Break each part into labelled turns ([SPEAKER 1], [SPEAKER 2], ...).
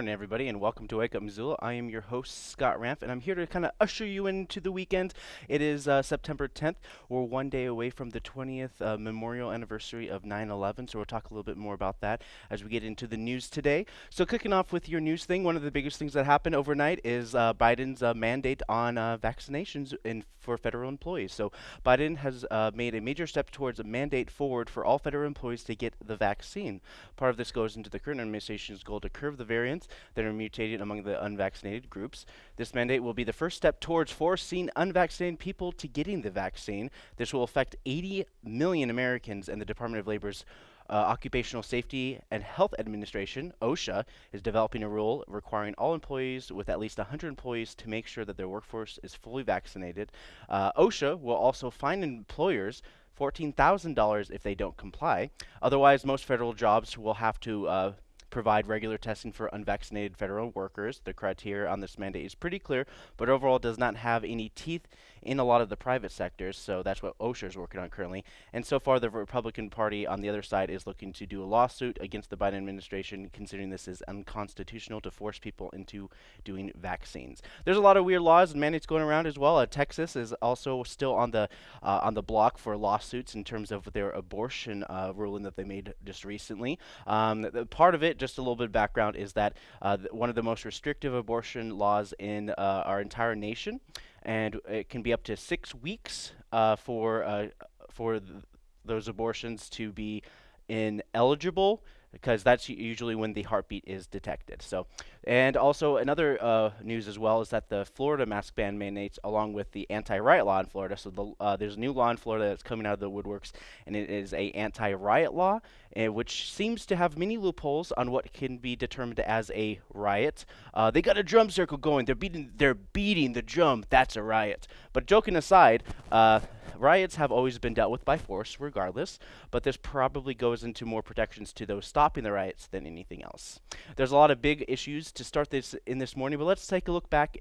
[SPEAKER 1] morning, everybody, and welcome to Wake Up Missoula. I am your host, Scott Ramp, and I'm here to kind of usher you into the weekend. It is uh, September 10th. We're one day away from the 20th uh, memorial anniversary of 9 11, so we'll talk a little bit more about that as we get into the news today. So, kicking off with your news thing, one of the biggest things that happened overnight is uh, Biden's uh, mandate on uh, vaccinations in, for federal employees. So, Biden has uh, made a major step towards a mandate forward for all federal employees to get the vaccine. Part of this goes into the current administration's goal to curb the variants that are mutated among the unvaccinated groups. This mandate will be the first step towards forcing unvaccinated people to getting the vaccine. This will affect 80 million Americans, and the Department of Labor's uh, Occupational Safety and Health Administration, OSHA, is developing a rule requiring all employees with at least 100 employees to make sure that their workforce is fully vaccinated. Uh, OSHA will also fine employers $14,000 if they don't comply. Otherwise, most federal jobs will have to uh, provide regular testing for unvaccinated federal workers. The criteria on this mandate is pretty clear, but overall does not have any teeth in a lot of the private sectors, so that's what OSHA is working on currently. And so far, the Republican Party on the other side is looking to do a lawsuit against the Biden administration, considering this is unconstitutional to force people into doing vaccines. There's a lot of weird laws and mandates going around as well. Uh, Texas is also still on the uh, on the block for lawsuits in terms of their abortion uh, ruling that they made just recently. Um, the, part of it just a little bit of background is that uh, one of the most restrictive abortion laws in uh, our entire nation, and it can be up to six weeks uh, for uh, for th those abortions to be ineligible because that's usually when the heartbeat is detected. So, and also another uh, news as well is that the Florida mask ban mandates, along with the anti-riot law in Florida. So the, uh, there's a new law in Florida that's coming out of the woodworks, and it is a anti-riot law, uh, which seems to have many loopholes on what can be determined as a riot. Uh, they got a drum circle going. They're beating. They're beating the drum. That's a riot. But joking aside uh, riots have always been dealt with by force, regardless, but this probably goes into more protections to those stopping the riots than anything else. There's a lot of big issues to start this in this morning, but let's take a look back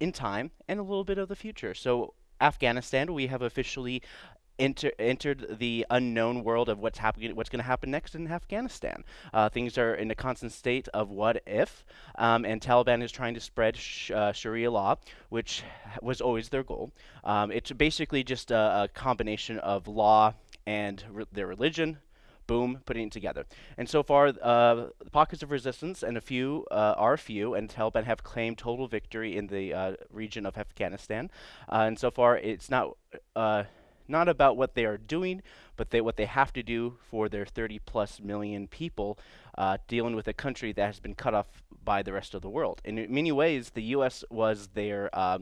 [SPEAKER 1] in time and a little bit of the future. So Afghanistan, we have officially enter, entered the unknown world of what's happening, what's going to happen next in Afghanistan. Uh, things are in a constant state of what if, um, and Taliban is trying to spread sh uh, Sharia law, which was always their goal. Um, it's basically just a, a combination of law and re their religion, boom, putting it together. And so far, uh, pockets of resistance and a few uh, are few, and Taliban have claimed total victory in the uh, region of Afghanistan. Uh, and so far, it's not not about what they are doing, but they, what they have to do for their 30 plus million people uh, dealing with a country that has been cut off by the rest of the world. In many ways, the U.S. was their uh,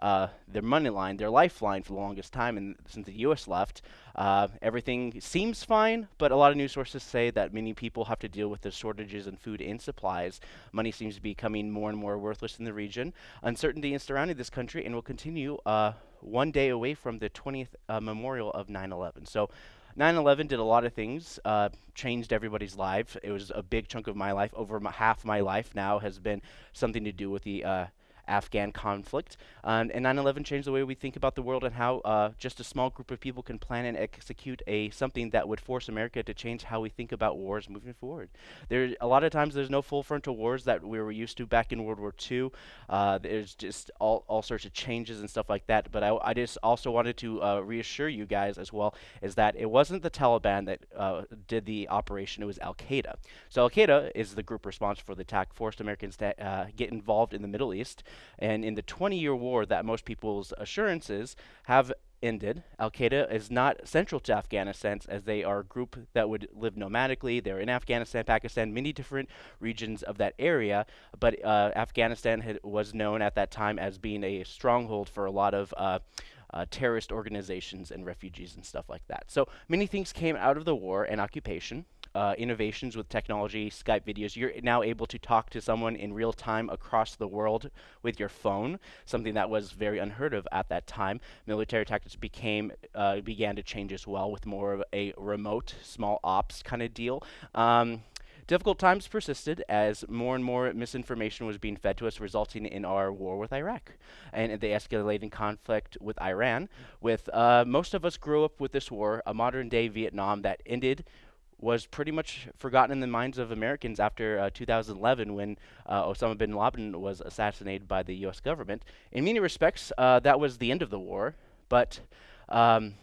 [SPEAKER 1] uh, their money line, their lifeline for the longest time. And since the U.S. left, uh, everything seems fine, but a lot of news sources say that many people have to deal with the shortages in food and supplies. Money seems to be becoming more and more worthless in the region. Uncertainty is surrounding this country and will continue uh, one day away from the 20th uh, memorial of 9 11. So 9 11 did a lot of things, uh, changed everybody's life. It was a big chunk of my life. Over half my life now has been something to do with the uh, Afghan conflict. Um, and 9/11 changed the way we think about the world and how uh, just a small group of people can plan and execute a something that would force America to change how we think about wars moving forward. There, a lot of times, there's no full frontal wars that we were used to back in World War II. Uh, there's just all, all sorts of changes and stuff like that. But I, I just also wanted to uh, reassure you guys as well is that it wasn't the Taliban that uh, did the operation; it was Al Qaeda. So Al Qaeda is the group responsible for the attack, forced Americans to uh, get involved in the Middle East. And in the 20 year war that most people's assurances have ended, Al Qaeda is not central to Afghanistan as they are a group that would live nomadically. They're in Afghanistan, Pakistan, many different regions of that area. But uh, Afghanistan was known at that time as being a stronghold for a lot of. Uh, uh, terrorist organizations and refugees and stuff like that. So many things came out of the war and occupation uh, innovations with technology, Skype videos, you're now able to talk to someone in real time across the world with your phone, something that was very unheard of at that time. Military tactics became uh, began to change as well with more of a remote, small ops kind of deal. Um, Difficult times persisted as more and more misinformation was being fed to us, resulting in our war with Iraq and the escalating conflict with Iran. With uh, most of us grew up with this war, a modern day Vietnam that ended was pretty much forgotten in the minds of Americans after uh, 2011 when uh, Osama bin Laden was assassinated by the U.S. government. In many respects, uh, that was the end of the war, but um,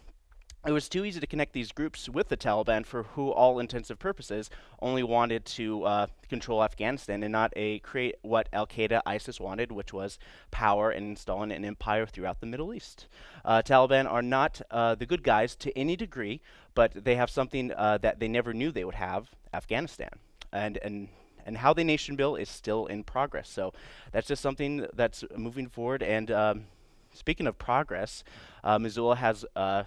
[SPEAKER 1] it was too easy to connect these groups with the Taliban for who all intensive purposes only wanted to uh, control Afghanistan and not a create what Al-Qaeda ISIS wanted which was power and installing an empire throughout the Middle East. Uh, Taliban are not uh, the good guys to any degree but they have something uh, that they never knew they would have Afghanistan. And and and how they nation build is still in progress. So that's just something that's moving forward. And um, speaking of progress uh, Missoula has uh,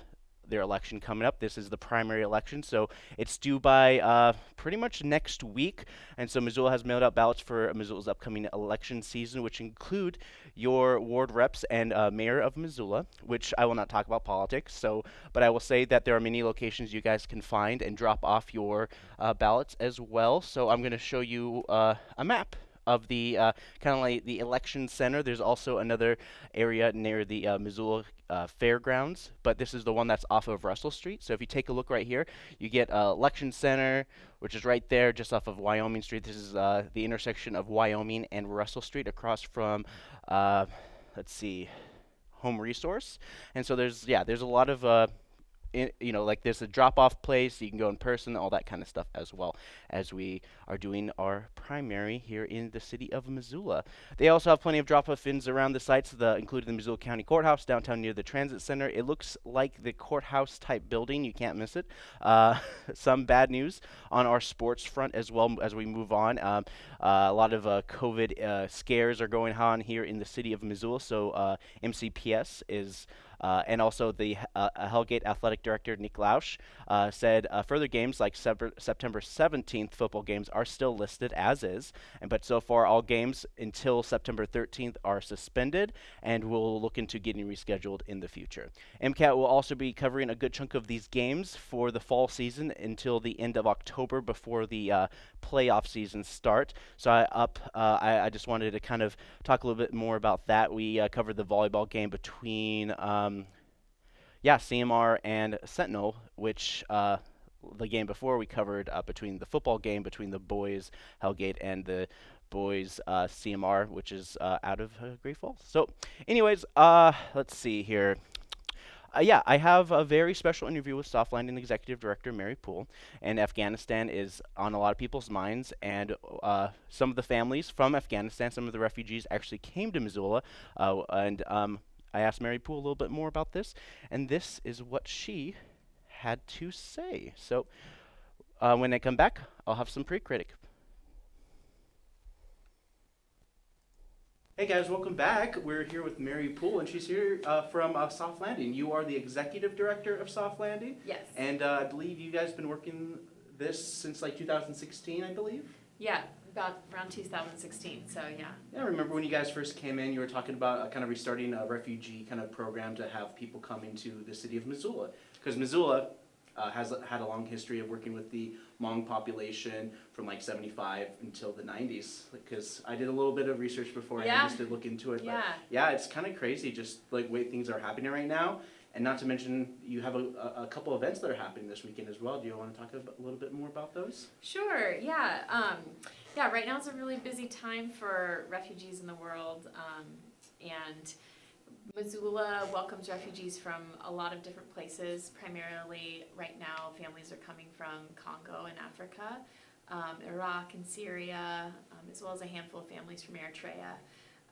[SPEAKER 1] their election coming up. This is the primary election, so it's due by uh, pretty much next week. And so Missoula has mailed out ballots for Missoula's upcoming election season, which include your ward reps and uh, mayor of Missoula, which I will not talk about politics. So, but I will say that there are many locations you guys can find and drop off your uh, ballots as well. So I'm going to show you uh, a map of the uh, kind of like the election center. There's also another area near the uh, Missoula uh, Fairgrounds, but this is the one that's off of Russell Street. So if you take a look right here, you get uh, election center, which is right there just off of Wyoming Street. This is uh, the intersection of Wyoming and Russell Street across from, uh, let's see, Home Resource. And so there's, yeah, there's a lot of in, you know, like there's a drop-off place, you can go in person, all that kind of stuff as well as we are doing our primary here in the city of Missoula. They also have plenty of drop-off bins around the sites, the, including the Missoula County Courthouse downtown near the Transit Center. It looks like the courthouse type building, you can't miss it. Uh, some bad news on our sports front as well as we move on. Um, a lot of uh, COVID uh, scares are going on here in the city of Missoula, so uh, MCPS is uh, and also the uh, Hellgate athletic director Nick Lausch uh, said uh, further games like September 17th football games are still listed as is, and but so far all games until September 13th are suspended, and we'll look into getting rescheduled in the future. MCAT will also be covering a good chunk of these games for the fall season until the end of October before the uh, playoff season start. So I up uh, I, I, just wanted to kind of talk a little bit more about that. We covered the volleyball game between. Um, yeah, CMR and Sentinel, which uh, the game before we covered uh, between the football game between the boys Hellgate and the boys uh, CMR, which is uh, out of uh, Great Falls. So, anyways, uh, let's see here. Uh, yeah, I have a very special interview with Soft Landing Executive Director Mary Poole, and Afghanistan is on a lot of people's minds. And uh, some of the families from Afghanistan, some of the refugees, actually came to Missoula, uh, and um, I asked Mary Poole a little bit more about this, and this is what she had to say. So uh, when I come back, I'll have some pre-critic. Hey guys, welcome back. We're here with Mary Poole, and she's here uh, from uh, Soft Landing. You are the executive director of Soft Landing.
[SPEAKER 2] Yes.
[SPEAKER 1] And uh, I believe you guys have been working this since like 2016, I believe.
[SPEAKER 2] Yeah, about around 2016, so yeah.
[SPEAKER 1] Yeah, I remember when you guys first came in, you were talking about uh, kind of restarting a refugee kind of program to have people come into the city of Missoula. Because Missoula uh, has had a long history of working with the Hmong population from like 75 until the 90s. Because I did a little bit of research before
[SPEAKER 2] yeah.
[SPEAKER 1] I just did look into it.
[SPEAKER 2] Yeah.
[SPEAKER 1] But yeah, it's kind of crazy just like way things are happening right now. And not to mention, you have a, a, couple events that are happening this weekend as well. Do you want to talk a, a little bit more about those?
[SPEAKER 2] Sure, yeah. Um, yeah, right now is a really busy time for refugees in the world. Um, and Missoula welcomes refugees from a lot of different places. Primarily, right now, families are coming from Congo and Africa, um, Iraq and Syria, um, as well as a handful of families from Eritrea.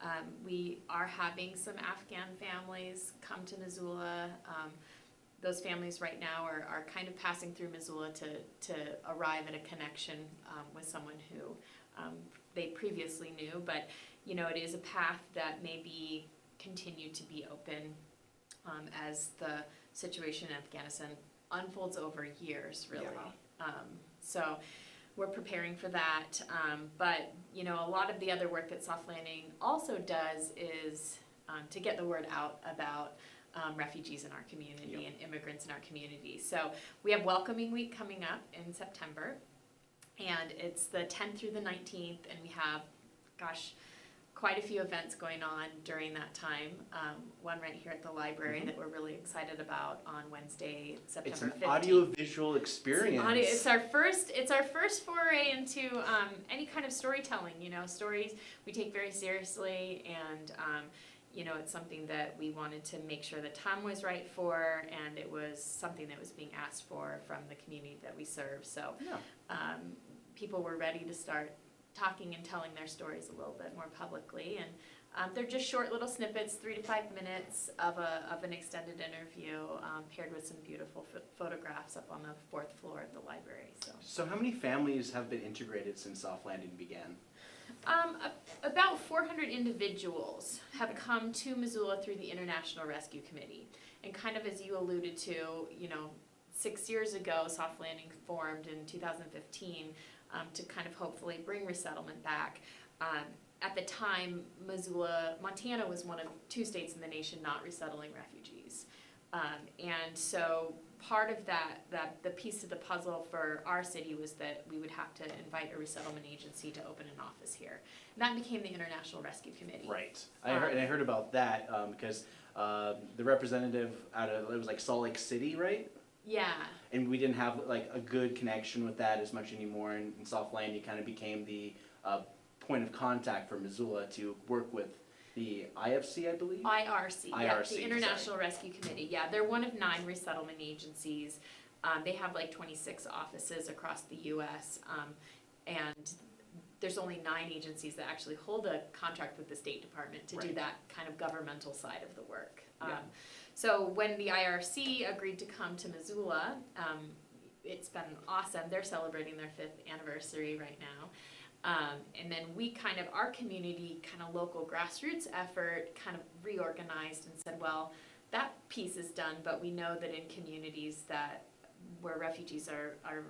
[SPEAKER 2] Um, we are having some Afghan families come to Missoula. Um, those families right now are, are kind of passing through Missoula to, to arrive at a connection um, with someone who um, they previously knew. But, you know, it is a path that may be continued to be open um, as the situation in Afghanistan unfolds over years, really. Yeah. Um, so we're preparing for that. Um, but you know, a lot of the other work that Soft Landing also does is um, to get the word out about um, refugees in our community yep. and immigrants in our community. So we have Welcoming Week coming up in September, and it's the 10th through the 19th, and we have, gosh, quite a few events going on during that time. Um, one right here at the library
[SPEAKER 1] Mhm.
[SPEAKER 2] that we're really excited about on Wednesday, September
[SPEAKER 1] It's an
[SPEAKER 2] 15th.
[SPEAKER 1] audio-visual
[SPEAKER 2] It's
[SPEAKER 1] experience.
[SPEAKER 2] audio- It's our first. It's our first foray into um, any kind of storytelling. You know, stories we take very seriously, and um, you know, it's something that we wanted to make sure the time was right for, and it was something that was being asked for from the community that we serve. So
[SPEAKER 1] Yeah.
[SPEAKER 2] um, people were ready to start talking and telling their stories a little bit more publicly, and um, they're just short little snippets, three to five minutes of a of an extended interview, um, paired with some beautiful ph- photographs up on the fourth floor of the library. So,
[SPEAKER 1] So how many families have been integrated since Soft Landing began?
[SPEAKER 2] um, a- about 400 individuals have come to Missoula through the International Rescue Committee, and kind of as you alluded to, you know, six years ago, Soft Landing formed in 2015 um, to kind of hopefully bring resettlement back. Um, at the time, Missoula, Montana was one of two states in the nation not resettling refugees. Um, and so part of that, that the piece of the puzzle for our city was that we would have to invite a resettlement agency to open an office here. And that became the International Rescue Committee.
[SPEAKER 1] Right. I heard, and I heard about that because um, the representative out of it was like Salt Lake City, right?
[SPEAKER 2] Yeah.
[SPEAKER 1] And we didn't have like a good connection with that as much anymore. And in Soft Landing kind of became the uh, point of contact for Missoula to work with the IFC, I believe.
[SPEAKER 2] IRC, yeah,
[SPEAKER 1] IRC,
[SPEAKER 2] the International Rescue Committee, yeah, they're one of nine resettlement agencies. Um, they have like twenty-six offices across the US, um, and there's only nine agencies that actually hold a contract with the State Department to do that kind of governmental side of the work.
[SPEAKER 1] Yeah.
[SPEAKER 2] So when the IRC agreed to come to Missoula, um, it's been awesome, they're celebrating their fifth anniversary right now. Um, and then we kind of, our community, kind of local grassroots effort, kind of reorganized and said, well, that piece is done, but we know that in communities that, where refugees are, are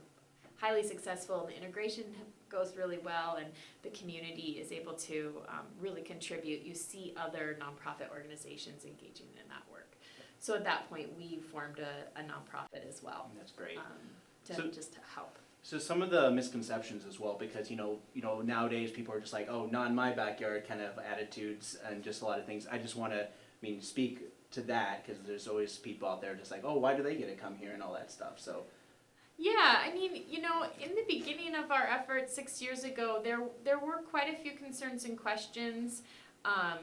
[SPEAKER 2] highly successful, the integration goes really well, and the community is able to, um, really contribute, you see other nonprofit organizations engaging in that work. So at that point, we formed a, a nonprofit as well,
[SPEAKER 1] That's great.
[SPEAKER 2] um, to,
[SPEAKER 1] So-
[SPEAKER 2] just to help.
[SPEAKER 1] So some of the misconceptions as well, because you know, you know, nowadays people are just like, oh, not in my backyard, kind of attitudes, and just a lot of things. I just want to, I mean, speak to that because there's always people out there just like, oh, why do they get to come here and all that stuff. So
[SPEAKER 2] Yeah, I mean, you know, in the beginning of our effort six years ago, there there were quite a few concerns and questions. Um,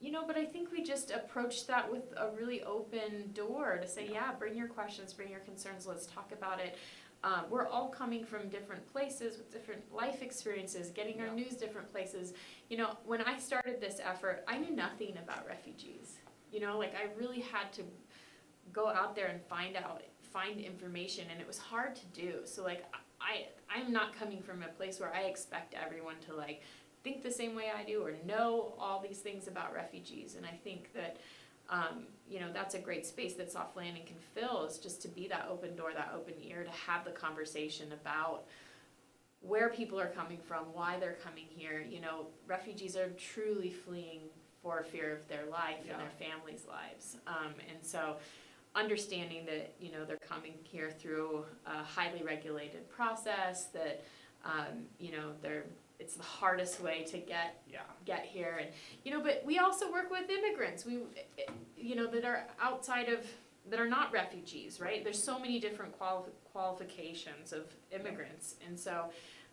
[SPEAKER 2] you know, but I think we just approached that with a really open door to say, yeah, bring your questions, bring your concerns, let's talk about it. Um, we're all coming from different places with different life experiences, getting our news different places. You know, when I started this effort, I knew nothing about refugees. You know, like I really had to go out there and find out find information and it was hard to do so like i i'm not coming from a place where i expect everyone to like think the same way i do or know all these things about refugees. And i think that um, you know that's a great space that soft landing can fill is just to be that open door that open ear to have the conversation about where people are coming from why they're coming here. You know refugees are truly fleeing for fear of their life
[SPEAKER 1] Yeah.
[SPEAKER 2] and their families lives. Um, and so understanding that you know they're coming here through a highly regulated process that um, you know they're it's the hardest way to get
[SPEAKER 1] yeah,
[SPEAKER 2] get here. And you know but we also work with immigrants. We you know that are outside of that are not refugees right? There's so many different quali- qualifications of immigrants. And so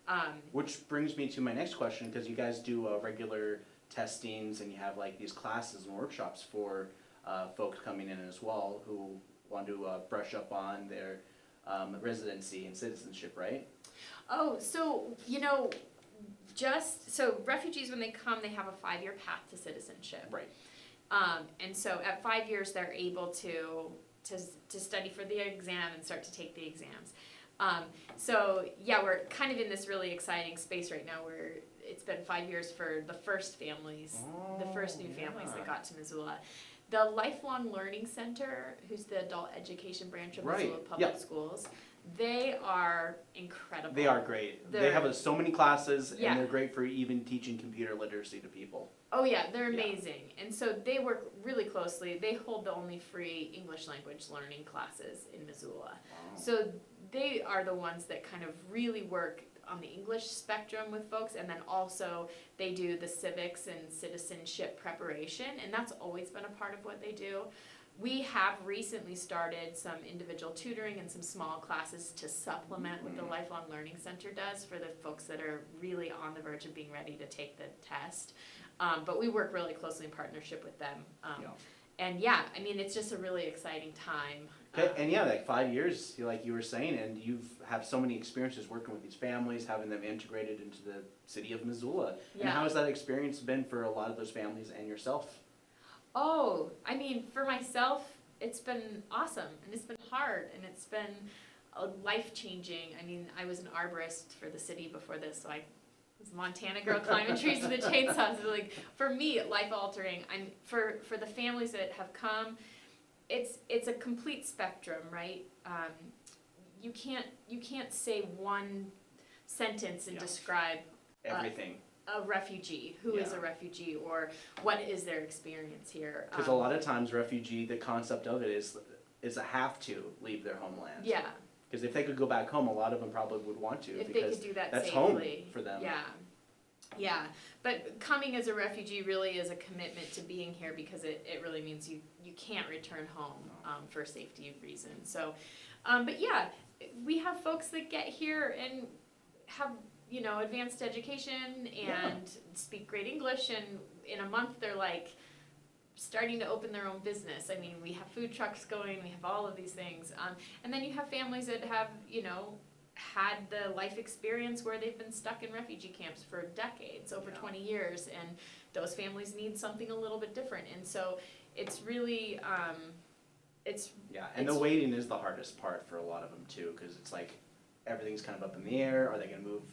[SPEAKER 2] um,
[SPEAKER 1] which brings me to my next question because you guys do uh, regular testings and you have like these classes and workshops for uh, folks coming in as well who want to uh, brush up on their um, residency and citizenship, right?
[SPEAKER 2] Oh, so, you know, just, so refugees, when they come, they have a five-year path to citizenship.
[SPEAKER 1] Right.
[SPEAKER 2] Um, and so at five years, they're able to, to, to study for the exam and start to take the exams. Um, so, yeah, we're kind of in this really exciting space right now where it's been five years for the first families, the first new families that
[SPEAKER 1] Oh,
[SPEAKER 2] got to Missoula. The Lifelong Learning Center, who's the adult education branch of
[SPEAKER 1] Right,
[SPEAKER 2] Missoula Public
[SPEAKER 1] yep.
[SPEAKER 2] Schools, they are incredible.
[SPEAKER 1] They are great. They
[SPEAKER 2] They're-
[SPEAKER 1] have uh, so many classes
[SPEAKER 2] Yeah.
[SPEAKER 1] and they're great for even teaching computer literacy to people.
[SPEAKER 2] Oh yeah, they're
[SPEAKER 1] Yeah.
[SPEAKER 2] amazing. And so they work really closely. They hold the only free English language learning classes in Missoula. So they are the ones that kind of really work on the English spectrum with folks, and then also they do the civics and citizenship preparation, and that's always been a part of what they do. We have recently started some individual tutoring and some small classes to supplement what the
[SPEAKER 3] Mhm.
[SPEAKER 2] Lifelong Learning Center does for the folks that are really on the verge of being ready to take the test. Um, but we work really closely in partnership with them. Um,
[SPEAKER 3] Yeah.
[SPEAKER 2] And yeah, I mean, it's just a really exciting time.
[SPEAKER 1] Okay,
[SPEAKER 2] Um,
[SPEAKER 1] and yeah, like five years, like you were saying, and you've have so many experiences working with these families, having them integrated into the city of Missoula.
[SPEAKER 2] Yeah.
[SPEAKER 1] And how has that experience been for a lot of those families and yourself?
[SPEAKER 2] Oh, I mean, for myself, it's been awesome and it's been hard and it's been uh, life changing. I mean, I was an arborist for the city before this, so I was a Montana girl climbing trees with a chainsaw. So like for me, life altering. I'm for for the families that have come. It's it's a complete spectrum, right? Um, you can't you can't say one sentence and
[SPEAKER 1] Yeah.
[SPEAKER 2] describe
[SPEAKER 1] Everything,
[SPEAKER 2] a refugee who is
[SPEAKER 1] Yeah.
[SPEAKER 2] a refugee or what is their experience here.
[SPEAKER 1] because
[SPEAKER 2] Um,
[SPEAKER 1] a lot of times refugee, the concept of it is is a have to leave their homeland.
[SPEAKER 2] Yeah,
[SPEAKER 1] Because if they could go back home, a lot of them probably would want to
[SPEAKER 2] if they
[SPEAKER 1] because
[SPEAKER 2] could do that
[SPEAKER 1] that's
[SPEAKER 2] safely.
[SPEAKER 1] home for them.
[SPEAKER 2] Yeah, yeah. But coming as a refugee really is a commitment to being here because it, it really means you, you can't return home um, for safety reasons. So, um, but yeah, we have folks that get here and have you know advanced education and
[SPEAKER 1] Yeah.
[SPEAKER 2] speak great English, and in a month they're like starting to open their own business. I mean, we have food trucks going, we have all of these things. Um, and then you have families that have, you know, had the life experience where they've been stuck in refugee camps for decades, over
[SPEAKER 1] Yeah.
[SPEAKER 2] 20 years, and those families need something a little bit different. And so it's really, um, it's,
[SPEAKER 1] Yeah, and the waiting is the hardest part for a lot of them too, because it's like everything's kind of up in the air. Are they going to move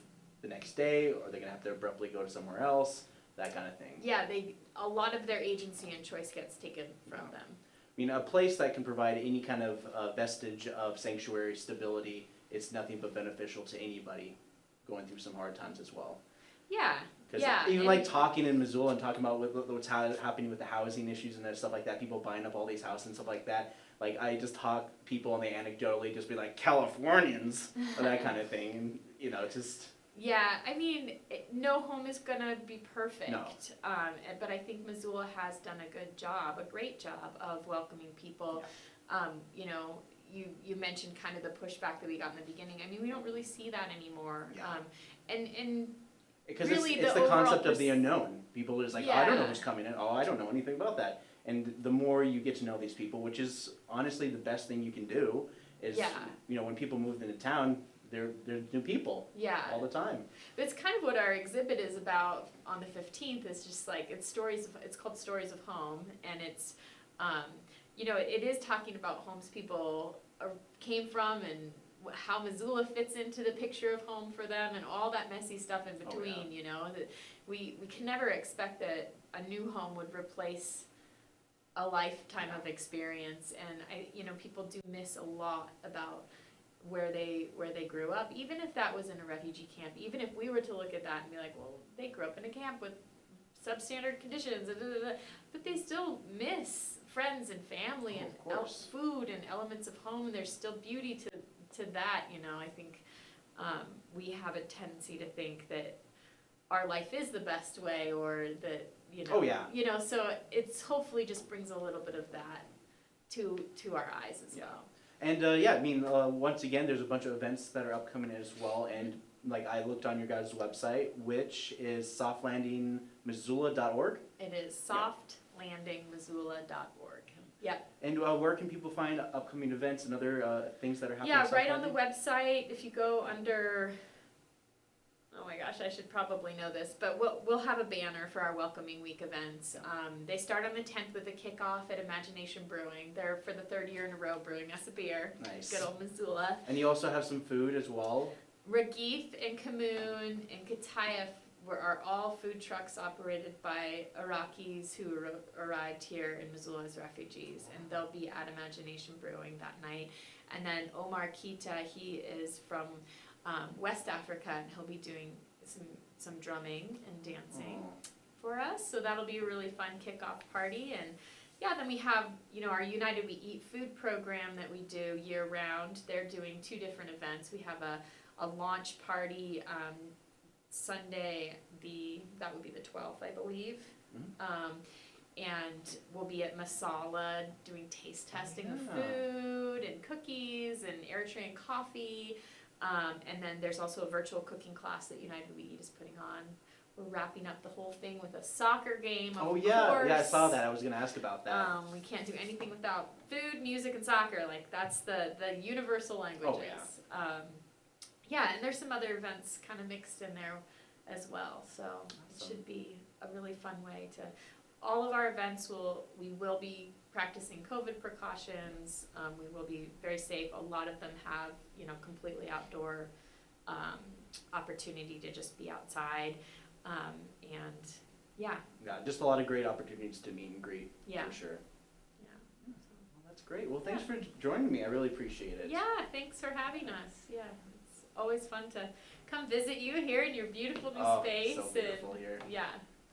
[SPEAKER 1] the next day, or they're they going to have to abruptly go to somewhere else? That kind of thing.
[SPEAKER 2] yeah, they, a lot of their agency and choice gets taken from
[SPEAKER 1] Yeah.
[SPEAKER 2] them.
[SPEAKER 1] I mean, a place that can provide any kind of uh, vestige of sanctuary stability it's nothing but beneficial to anybody going through some hard times as well.
[SPEAKER 2] Yeah,
[SPEAKER 1] Because
[SPEAKER 2] Yeah,
[SPEAKER 1] even like talking in Missoula and talking about what, what's ha- happening with the housing issues and stuff like that, people buying up all these houses and stuff like that. Like I just talk people and they anecdotally just be like Californians or that kind of thing, and you know, just
[SPEAKER 2] Yeah, I mean, it, no home is gonna be perfect.
[SPEAKER 1] No.
[SPEAKER 2] Um, and- but I think Missoula has done a good job, a great job of welcoming people. Um, you know, you, you mentioned kind of the pushback that we got in the beginning. I mean, we don't really see that anymore.
[SPEAKER 1] Yeah.
[SPEAKER 2] Um, and, and
[SPEAKER 1] because
[SPEAKER 2] Really,
[SPEAKER 1] it's, it's
[SPEAKER 2] the
[SPEAKER 1] the, concept of the unknown. People are just like, oh, I don't know who's coming in. Oh, I don't know anything about that. And the more you get to know these people, which is honestly the best thing you can do, is
[SPEAKER 2] Yeah.
[SPEAKER 1] you know when people move into town, they're they're new people
[SPEAKER 2] yeah,
[SPEAKER 1] all the time.
[SPEAKER 2] But it's kind of what our exhibit is about on the fifteenth. It's just like it's stories. Of, it's called Stories of Home, and it's, um, you know, it is talking about homes people uh, came from and how Missoula fits into the picture of home for them, and all that messy stuff in
[SPEAKER 1] Oh, yeah.
[SPEAKER 2] between. You know, that we we can never expect that a new home would replace a lifetime of experience and I you know people do miss a lot about where they where they grew up even if that was in a refugee camp even if we were to look at that and be like well they grew up in a camp with substandard conditions da, da, da, da," but they still miss friends and family
[SPEAKER 1] Oh,
[SPEAKER 2] and food and elements of home and there's still beauty to to that you know I think um, we have a tendency to think that our life is the best way or that you know
[SPEAKER 1] Oh, yeah.
[SPEAKER 2] you know so it's hopefully just brings a little bit of that to to our eyes as
[SPEAKER 1] Yeah.
[SPEAKER 2] well
[SPEAKER 1] And uh, yeah, I mean, uh, once again, there's a bunch of events that are upcoming as well. And like I looked on your guys' website, which is softlandingmissoula.org.
[SPEAKER 2] it is softlandingmissoula.org yep
[SPEAKER 1] And uh, where can people find upcoming events and other uh, things that are happening?
[SPEAKER 2] yeah right on the website if you go under oh my gosh i should probably know this but we'll, we'll have a banner for our welcoming week events um, they start on the 10th with a kickoff at imagination brewing they're for the third year in a row brewing us a beer
[SPEAKER 1] Nice.
[SPEAKER 2] good old missoula
[SPEAKER 1] And you also have some food as well.
[SPEAKER 2] Regif and Kamoon and Katayef were, are all food trucks operated by Iraqis who arrived here in Missoula as refugees, and they'll be at Imagination Brewing that night. And then Omar Kita, he is from um, West Africa, and he'll be doing some some drumming and dancing
[SPEAKER 1] Oh.
[SPEAKER 2] for us. So that'll be a really fun kickoff party. And yeah, then we have, you know, our United We Eat food program that we do year round. They're doing two different events. We have a, a launch party um, Sunday, the that would be the 12th, I believe.
[SPEAKER 4] Mhm.
[SPEAKER 2] Um, and we'll be at Masala doing taste testing of food and cookies and Eritrean coffee. Um, and then there's also a virtual cooking class that United We Eat is putting on. We're wrapping up the whole thing with a soccer game. Of
[SPEAKER 4] Oh yeah,
[SPEAKER 2] course.
[SPEAKER 4] yeah, I saw that. I was gonna ask about that.
[SPEAKER 2] Um, we can't do anything without food, music, and soccer. Like that's the the universal languages.
[SPEAKER 4] Oh,
[SPEAKER 2] Um, yeah, and there's some other events kind of mixed in there as well. So it should be a really fun way to. All of our events will we will be practicing COVID precautions. Um, we will be very safe. A lot of them have you know completely outdoor um, opportunity to just be outside. Um, and yeah,
[SPEAKER 4] yeah, just a lot of great opportunities to meet and greet
[SPEAKER 2] yeah,
[SPEAKER 4] for sure.
[SPEAKER 2] yeah.
[SPEAKER 4] Well, that's great. Well, thanks for joining me. I really appreciate it.
[SPEAKER 2] Yeah, thanks for having us. Yeah, it's always fun to come visit you here in your beautiful new
[SPEAKER 4] Oh,
[SPEAKER 2] space.
[SPEAKER 4] so beautiful here.
[SPEAKER 2] Yeah,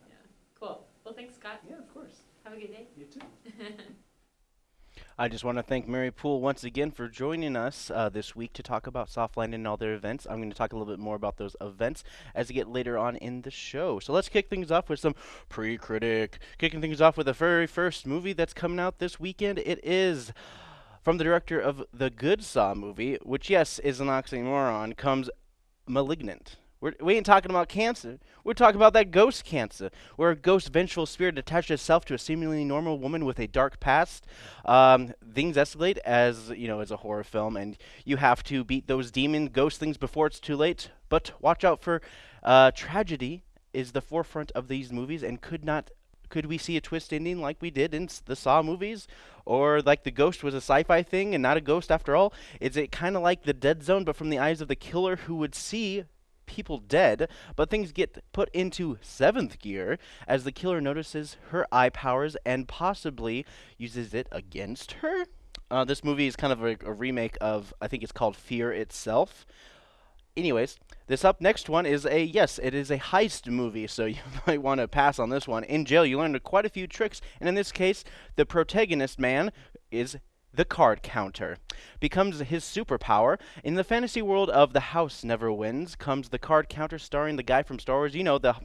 [SPEAKER 2] yeah, cool. Well, thanks, Scott.
[SPEAKER 4] Yeah, of course.
[SPEAKER 2] Have a good day.
[SPEAKER 4] You too.
[SPEAKER 1] I just want to thank Mary Poole once again for joining us uh, this week to talk about Softland and all their events. I'm going to talk a little bit more about those events as we get later on in the show. So let's kick things off with some pre-critic. Kicking things off with the very first movie that's coming out this weekend. It is from the director of the Good Saw movie, which yes is an oxymoron. Comes Malignant. We're, we ain't talking about cancer. We're talking about that ghost cancer, where a ghost vengeful spirit attaches itself to a seemingly normal woman with a dark past. Um, things escalate as you know as a horror film, and you have to beat those demon ghost things before it's too late. But watch out for uh, tragedy is the forefront of these movies, and could not could we see a twist ending like we did in the Saw movies, or like the ghost was a sci-fi thing and not a ghost after all? Is it kind of like the Dead Zone, but from the eyes of the killer who would see people dead, but things get put into seventh gear as the killer notices her eye powers and possibly uses it against her. Uh, this movie is kind of a, a remake of, I think it's called Fear itself. Anyways, this up next one is a yes, it is a heist movie, so you might want to pass on this one. In jail, you learn quite a few tricks, and in this case, the protagonist man is the card counter becomes his superpower. In the fantasy world of The House Never Wins comes the card counter starring the guy from Star Wars, you know, the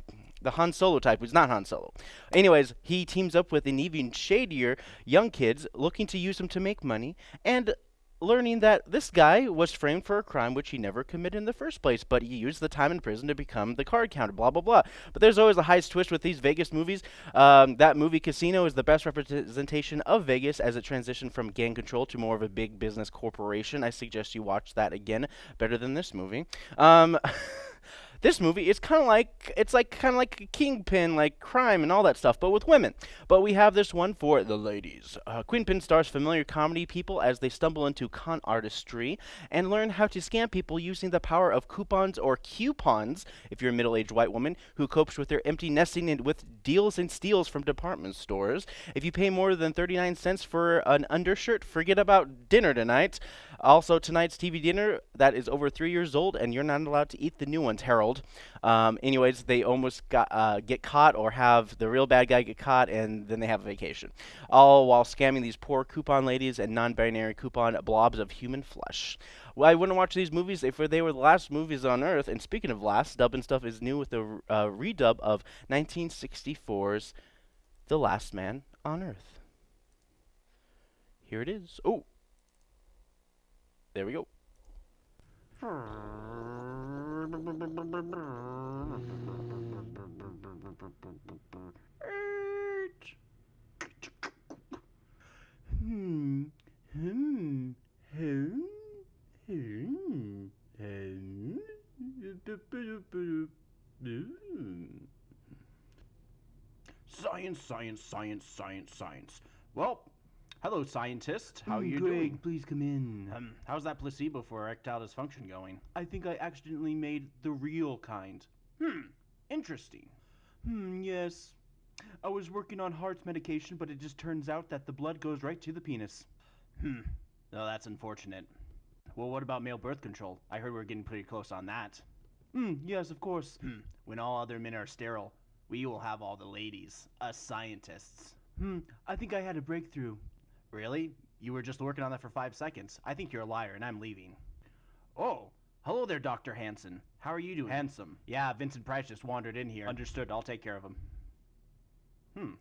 [SPEAKER 1] the Han Solo type, who's not Han Solo. Anyways, he teams up with an even shadier young kids looking to use him to make money and learning that this guy was framed for a crime which he never committed in the first place, but he used the time in prison to become the card counter, blah, blah, blah. But there's always a heist twist with these Vegas movies. Um, that movie Casino is the best representation of Vegas as it transitioned from gang control to more of a big business corporation. I suggest you watch that again, better than this movie. Um, this movie is kind of like it's like kind of like a kingpin like crime and all that stuff but with women. But we have this one for the ladies. Uh, queenpin stars familiar comedy people as they stumble into con artistry and learn how to scam people using the power of coupons or coupons if you're a middle-aged white woman who copes with their empty nesting and with deals and steals from department stores. If you pay more than 39 cents for an undershirt forget about dinner tonight also, tonight's TV dinner that is over three years old, and you're not allowed to eat the new ones, Harold. Um, anyways, they almost got uh, get caught or have the real bad guy get caught, and then they have a vacation, all while scamming these poor coupon ladies and non-binary coupon blobs of human flesh. Well, I wouldn't watch these movies if they were the last movies on Earth. And speaking of last, dubbing stuff is new with a uh, redub of 1964's The Last Man on Earth. Here it is. Oh. There we go. Hmm. Hmm. Hmm. Hmm.
[SPEAKER 5] Science, science, science, science, science. Well, hello, scientist. How
[SPEAKER 1] are
[SPEAKER 5] you
[SPEAKER 1] Greg,
[SPEAKER 5] doing?
[SPEAKER 1] please come in.
[SPEAKER 5] Um, how's that placebo for erectile dysfunction going?
[SPEAKER 1] I think I accidentally made the real kind.
[SPEAKER 5] Hmm, interesting.
[SPEAKER 1] Hmm, yes. I was working on heart medication, but it just turns out that the blood goes right to the penis.
[SPEAKER 5] Hmm, no, that's unfortunate. Well, what about male birth control? I heard we're getting pretty close on that.
[SPEAKER 1] Hmm, yes, of course.
[SPEAKER 5] Hmm, when all other men are sterile, we will have all the ladies, us scientists.
[SPEAKER 1] Hmm, I think I had a breakthrough.
[SPEAKER 5] Really? You were just working on that for five seconds. I think you're a liar, and I'm leaving. Oh, Hello there, Dr. Hanson. How are you doing? Handsome. Yeah, Vincent Price just wandered in here. Understood. I'll take care of him. Hmm.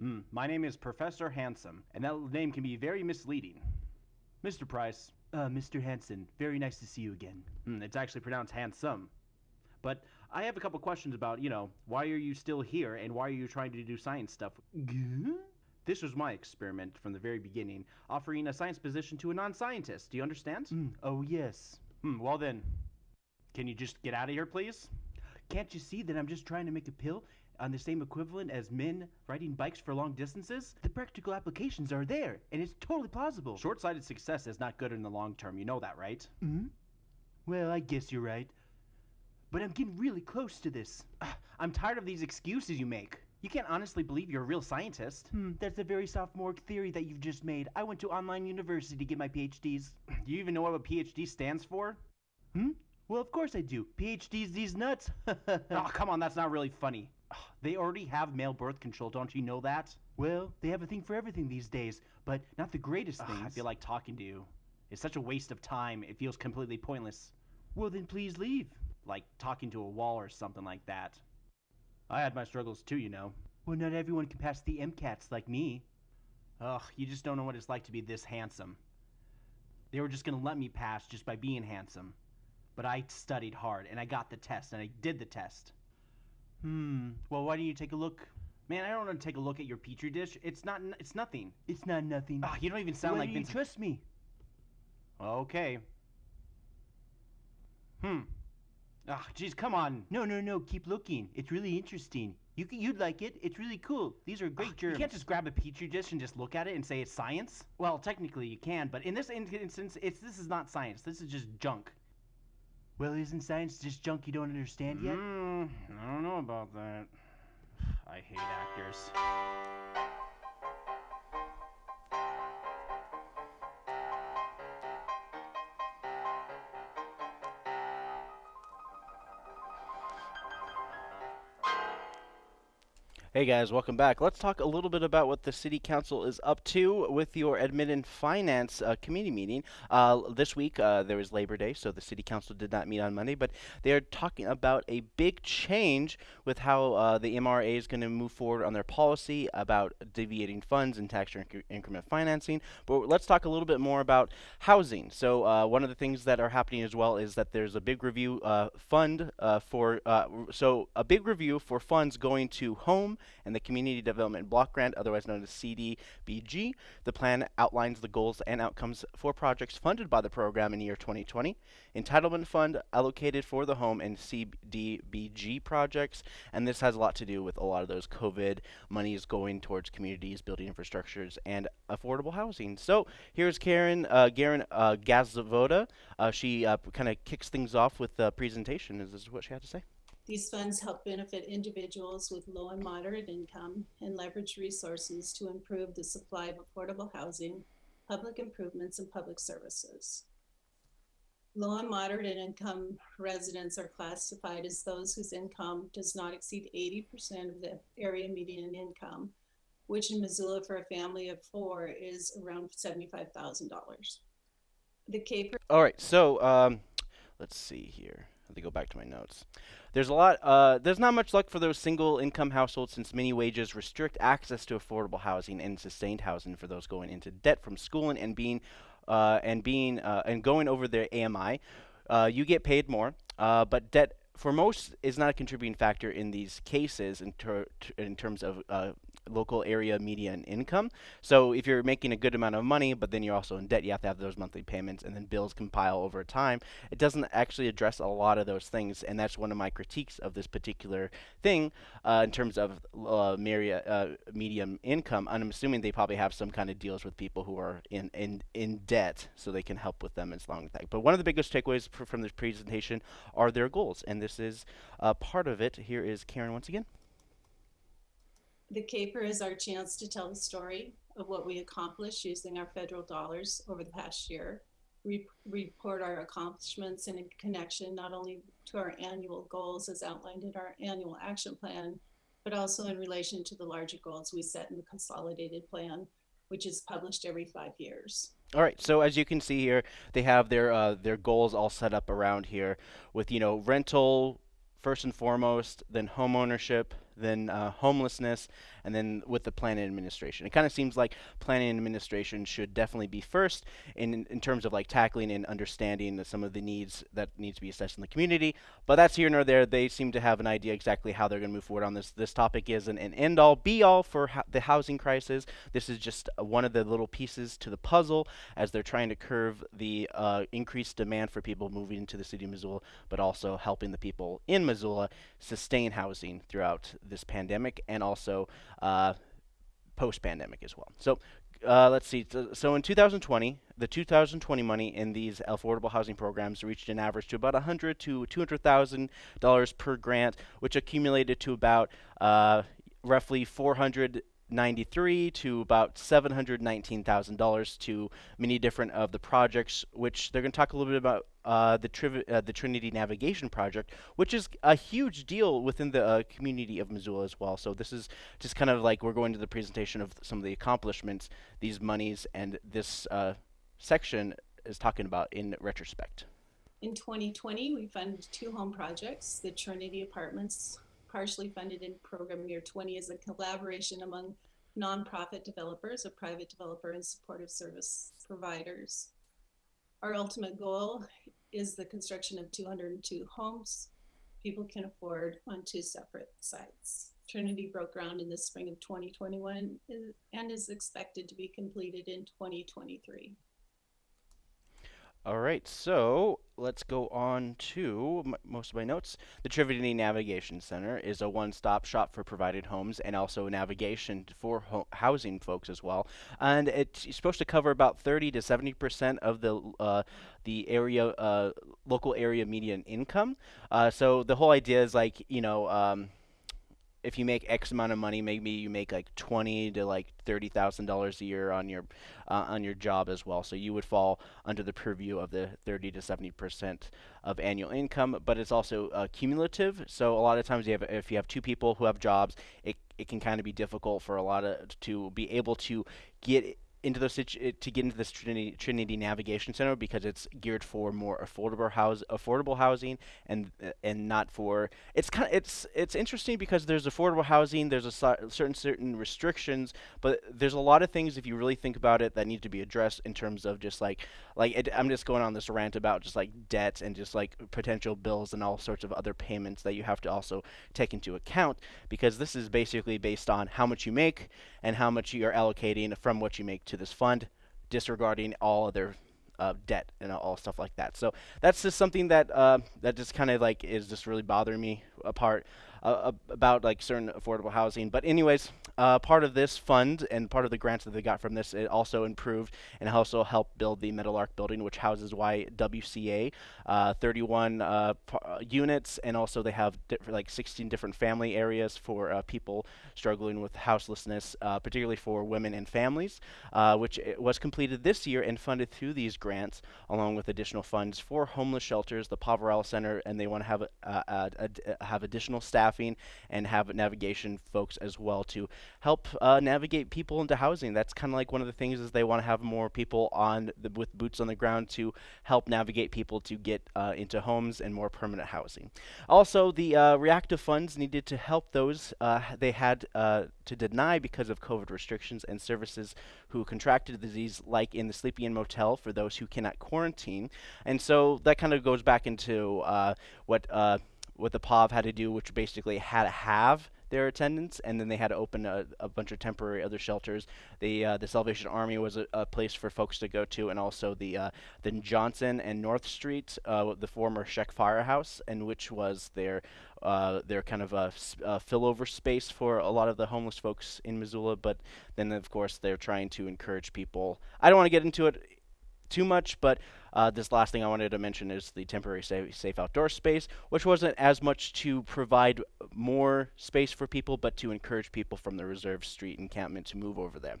[SPEAKER 5] Hmm. My name is Professor Handsome, and that name can be very misleading. Mr. Price. Uh, Mr. Hanson. Very nice to see you again. Hmm, it's actually pronounced handsome. But I have a couple questions about, you know, why are you still here and why are you trying to do science stuff? This was my experiment from the very beginning, offering a science position to a non scientist. Do you understand? oh, yes. Hmm, well then, can you just get out of here, please? Can't you see that I'm just trying to make a pill on the same equivalent as men riding bikes for long distances? The practical applications are there, and it's totally plausible. Short sighted success is not good in the long term. You know that, right? Hmm? Well, I guess you're right. But I'm getting really close to this. I'm tired of these excuses you make. You can't honestly believe you're a real scientist. Hmm, that's a very sophomoric theory that you've just made. I went to online university to get my PhDs. Do you even know what a PhD stands for? Hmm? Well, of course I do. PhDs these nuts. oh, come on, that's not really funny. They already have male birth control, don't you know that? Well, they have a thing for everything these days, but not the greatest things. I feel like talking to you. It's such a waste of time. It feels completely pointless. Well, then please leave. Like talking to a wall or something like that. I had my struggles too, you know. Well, not everyone can pass the MCATs like me. Ugh, you just don't know what it's like to be this handsome. They were just gonna let me pass just by being handsome. But I studied hard and I got the test and I did the test. Hmm. Well, why don't you take a look? Man, I don't want to take a look at your petri dish. It's not. It's nothing. It's not nothing. Ah, you don't even sound
[SPEAKER 1] Why
[SPEAKER 5] like
[SPEAKER 1] you
[SPEAKER 5] Vincent.
[SPEAKER 1] trust me?
[SPEAKER 5] Okay. Hmm. Ah, jeez, come on.
[SPEAKER 1] No, no, no. Keep looking. It's really interesting. You you'd like it. It's really cool. These are great
[SPEAKER 5] Ugh,
[SPEAKER 1] germs.
[SPEAKER 5] You can't just grab a petri dish and just look at it and say it's science. Well, technically you can, but in this instance, it's this is not science. This is just junk.
[SPEAKER 1] Well, isn't science just junk you don't understand yet?
[SPEAKER 5] Mm, I don't know about that. I hate actors.
[SPEAKER 1] Hey guys, welcome back. Let's talk a little bit about what the City Council is up to with your Admin and Finance uh, Committee meeting. Uh, this week uh, there was Labor Day, so the City Council did not meet on Monday, but they are talking about a big change with how uh, the MRA is going to move forward on their policy about deviating funds and tax incre- increment financing. But let's talk a little bit more about housing. So uh, one of the things that are happening as well is that there's a big review uh, fund for so a big review for funds going to home and the Community Development Block Grant, otherwise known as CDBG. The plan outlines the goals and outcomes for projects funded by the program in year 2020. Entitlement fund allocated for the home and CDBG projects, and this has a lot to do with a lot of those COVID monies going towards communities, building infrastructures, and affordable housing. So here's Karen, uh, Garen uh, Gasvoda. Uh, she uh, kind of kicks things off with the presentation. Is this what she had to say?
[SPEAKER 6] These funds help benefit individuals with low and moderate income and leverage resources to improve the supply of affordable housing, public improvements, and public services. Low and moderate income residents are classified as those whose income does not exceed eighty percent of the area median income, which in Missoula for a family of four is around seventy-five thousand dollars. The CAPER
[SPEAKER 1] All right, so um, let's see here. Me go back to my notes. There's a lot. Uh, there's not much luck for those single-income households since many wages restrict access to affordable housing and sustained housing for those going into debt from schooling and being uh, and being uh, and going over their AMI. Uh, you get paid more, uh, but debt for most is not a contributing factor in these cases in, ter- in terms of uh, local area median income. So if you're making a good amount of money, but then you're also in debt, you have to have those monthly payments, and then bills compile over time. It doesn't actually address a lot of those things, and that's one of my critiques of this particular thing uh, in terms of uh, uh, medium income. And I'm assuming they probably have some kind of deals with people who are in, in, in debt, so they can help with them as long as that. But one of the biggest takeaways fr- from this presentation are their goals, and this is uh, part of it. Here is Karen once again.
[SPEAKER 6] The CAPER is our chance to tell the story of what we accomplished using our federal dollars over the past year. Re- report our accomplishments in connection not only to our annual goals as outlined in our annual action plan, but also in relation to the larger goals we set in the consolidated plan which is published every five years.
[SPEAKER 1] All right, so as you can see here, they have their uh, their goals all set up around here with you know rental first and foremost, then home ownership, then uh, homelessness, and then with the planning administration. It kind of seems like planning administration should definitely be first in in terms of like tackling and understanding some of the needs that needs to be assessed in the community. But that's here nor there. They seem to have an idea exactly how they're going to move forward on this. This topic is an, an end all be all for the housing crisis. This is just uh, one of the little pieces to the puzzle as they're trying to curve the uh, increased demand for people moving into the city of Missoula, but also helping the people in Missoula sustain housing throughout this pandemic and also uh, post-pandemic as well. So uh, let's see. So, in 2020, the 2020 money in these affordable housing programs reached an average to about 100 to 200 thousand dollars per grant, which accumulated to about uh, roughly 400 93 to about $719,000 to many different of the projects, which they're going to talk a little bit about uh, the, uh, the Trinity Navigation Project, which is a huge deal within the uh, community of Missoula as well. So this is just kind of like we're going to the presentation of some of the accomplishments, these monies, and this uh, section is talking about in retrospect.
[SPEAKER 6] In 2020, we funded two home projects, the Trinity Apartments partially funded in program year 20 is a collaboration among nonprofit developers, a private developer, and supportive service providers. Our ultimate goal is the construction of 202 homes people can afford on two separate sites. Trinity broke ground in the spring of 2021 and is expected to be completed in 2023.
[SPEAKER 1] All right, so let's go on to most of my notes. The Trinity Navigation Center is a one-stop shop for provided homes and also navigation for ho housing folks as well. And it's supposed to cover about 30 to 70 percent of the uh, the area uh, local area median income. Uh, so the whole idea is like you know. Um, if you make X amount of money, maybe you make like twenty to like thirty thousand dollars a year on your uh, on your job as well. So you would fall under the purview of the thirty to seventy percent of annual income. But it's also uh, cumulative. So a lot of times, you have if you have two people who have jobs, it it can kind of be difficult for a lot of to be able to get into those situ- eh, to get into this Trinity, Trinity Navigation Center because it's geared for more affordable house affordable housing and eh, and not for it's kind of it's it's interesting because there's affordable housing there's a certain certain restrictions but there's a lot of things if you really think about it that need to be addressed in terms of just like like it, I'm just going on this rant about just like debt and just like potential bills and all sorts of other payments that you have to also take into account because this is basically based on how much you make and how much you're allocating from what you make to this fund, disregarding all other uh, debt and all stuff like that. So that's just something that uh, that just kind of like is just really bothering me apart uh, about like certain affordable housing. But anyways, uh, part of this fund and part of the grants that they got from this, it also improved and also helped build the Meadowlark building, which houses YWCA, uh, 31 uh, uh, units, and also they have like 16 different family areas for uh, people struggling with houselessness, particularly for women and families, which was completed this year and funded through these grants, along with additional funds for homeless shelters, the Poverello Center, and they want to have have additional staffing and have navigation folks as well to help uh, navigate people into housing. That's kind of like one of the things is they want to have more people on the, with boots on the ground to help navigate people to get uh, into homes and more permanent housing. Also, the uh, reactive funds needed to help those uh, they had uh, to deny because of COVID restrictions and services who contracted the disease, like in the Sleepy Inn Motel for those who cannot quarantine. And so that kind of goes back into uh, what what the POV had to do, which basically had to have their attendance, and then they had to open a, a bunch of temporary other shelters. The uh, the Salvation Army was a, a, place for folks to go to, and also the uh, the Johnson and North Street, uh, the former Sheck Firehouse, and which was their uh, their kind of a, a fillover space for a lot of the homeless folks in Missoula. But then, of course, they're trying to encourage people. I don't want to get into it too much, but uh, this last thing I wanted to mention is the temporary safe, safe outdoor space, which wasn't as much to provide more space for people, but to encourage people from the reserve street encampment to move over there.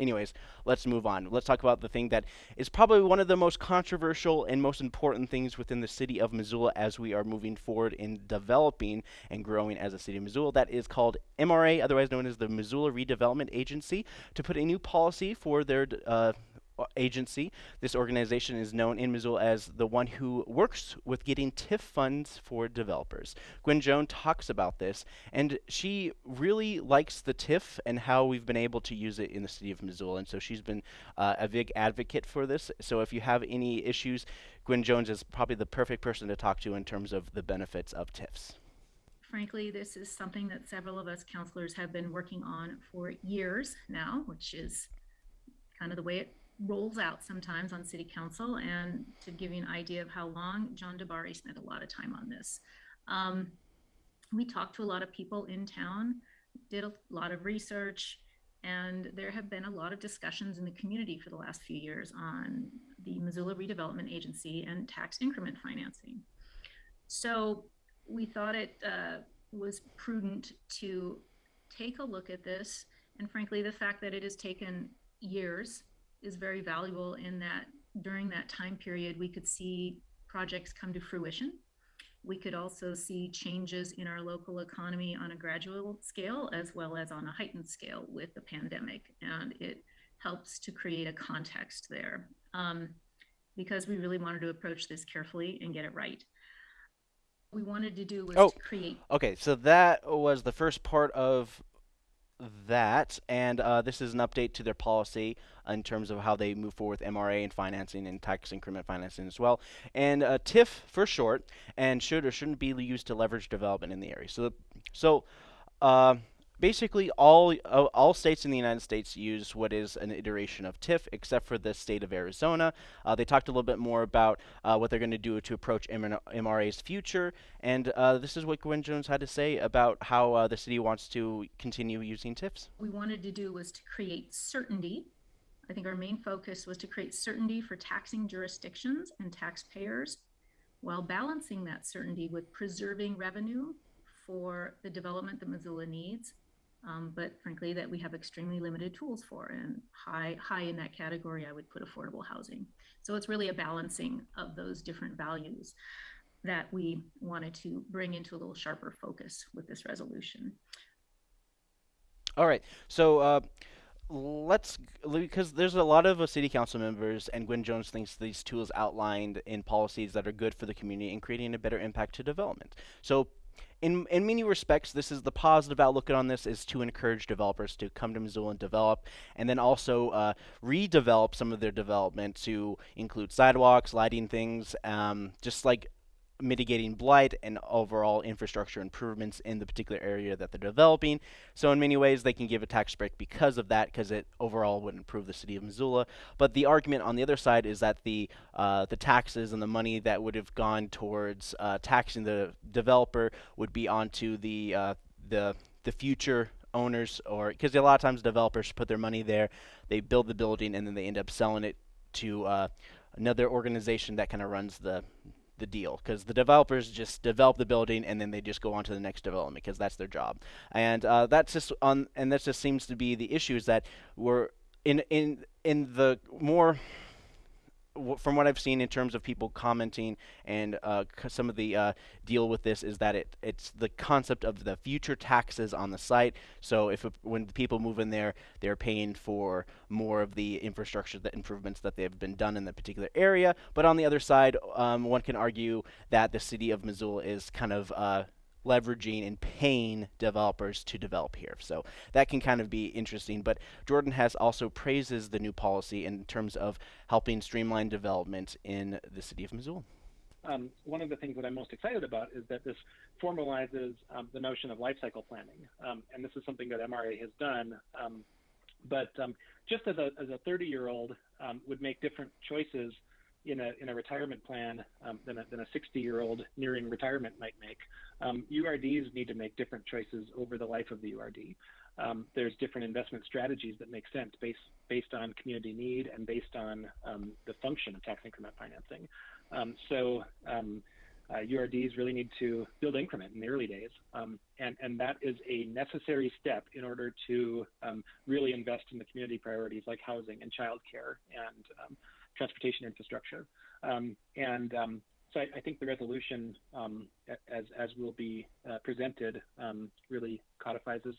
[SPEAKER 1] Anyways, let's move on. Let's talk about the thing that is probably one of the most controversial and most important things within the city of Missoula as we are moving forward in developing and growing as a city of Missoula. That is called MRA, otherwise known as the Missoula Redevelopment Agency, to put a new policy for their uh, agency. This organization is known in Missoula as the one who works with getting TIF funds for developers. Gwen Jones talks about this, and she really likes the TIF and how we've been able to use it in the city of Missoula. And so she's been uh, a big advocate for this. So if you have any issues, Gwen Jones is probably the perfect person to talk to in terms of the benefits of TIFs.
[SPEAKER 7] Frankly, this is something that several of us councilors have been working on for years now, which is kind of the way it rolls out sometimes on city council. And to give you an idea of how long, John DiBari spent a lot of time on this. Um, we talked to a lot of people in town, did a lot of research, and there have been a lot of discussions in the community for the last few years on the Missoula Redevelopment Agency and tax increment financing. So we thought it uh, was prudent to take a look at this. And frankly, the fact that it has taken years is very valuable in that during that time period, we could see projects come to fruition. We could also see changes in our local economy on a gradual scale as well as on a heightened scale with the pandemic. And it helps to create a context there um, because we really wanted to approach this carefully and get it right. What we wanted to do was
[SPEAKER 1] Oh,
[SPEAKER 7] to create
[SPEAKER 1] Okay, so that was the first part of that, and uh, this is an update to their policy in terms of how they move forward with MRA and financing and tax increment financing as well. And uh, TIF for short, and should or shouldn't be used to leverage development in the area. So, so uh, basically all uh, all states in the United States use what is an iteration of TIF, except for the state of Arizona. Uh, they talked a little bit more about uh, what they're going to do to approach MRA's future, and uh, this is what Gwen Jones had to say about how uh, the city wants to continue using TIFs.
[SPEAKER 7] What we wanted to do was to create certainty. I think our main focus was to create certainty for taxing jurisdictions and taxpayers while balancing that certainty with preserving revenue for the development that Missoula needs um, but frankly that we have extremely limited tools for and high high in that category i would put affordable housing. So it's really a balancing of those different values that we wanted to bring into a little sharper focus with this resolution.
[SPEAKER 1] All right. So uh, let's because there's a lot of uh, city council members and Gwen Jones thinks these tools outlined in policies that are good for the community and creating a better impact to development. So in, in many respects, this is the positive outlook on this is to encourage developers to come to Missoula and develop, and then also uh, redevelop some of their development to include sidewalks, lighting things, um, just like mitigating blight and overall infrastructure improvements in the particular area that they're developing. So in many ways, they can give a tax break because of that, because it overall would improve the city of Missoula. But the argument on the other side is that the uh, the taxes and the money that would have gone towards uh, taxing the developer would be onto the uh, the the future owners or because a lot of times developers put their money there, they build the building and then they end up selling it to uh, another organization that kind of runs the the deal because the developers just develop the building and then they just go on to the next development because that's their job. And uh, that's just on and that just seems to be the issues that we're in in in the more from what I've seen in terms of people commenting and uh, some of the uh, deal with this is that it it's the concept of the future taxes on the site. So if when people move in there, they're paying for more of the infrastructure, the improvements that they've been done in the particular area. But on the other side, um, one can argue that the city of Missoula is kind of uh, leveraging and paying developers to develop here. So that can kind of be interesting. But Jordan Hess also praises the new policy in terms of helping streamline development in the city of Missoula.
[SPEAKER 8] Um, one of the things that I'm most excited about is that this formalizes um, the notion of life cycle planning. Um, and this is something that MRA has done. Um, but um, just as a, as a 30 year old um, would make different choices in a, in a retirement plan um, than, a, than a 60 year old nearing retirement might make. Um, URDs need to make different choices over the life of the URD. Um, there's different investment strategies that make sense based, based on community need and based on um, the function of tax increment financing. Um, so um, uh, URDs really need to build increment in the early days. Um, and, and that is a necessary step in order to um, really invest in the community priorities like housing and childcare and um, transportation infrastructure. Um, and um, so I, I, think the resolution, um, as, as will be uh, presented, really codifies this.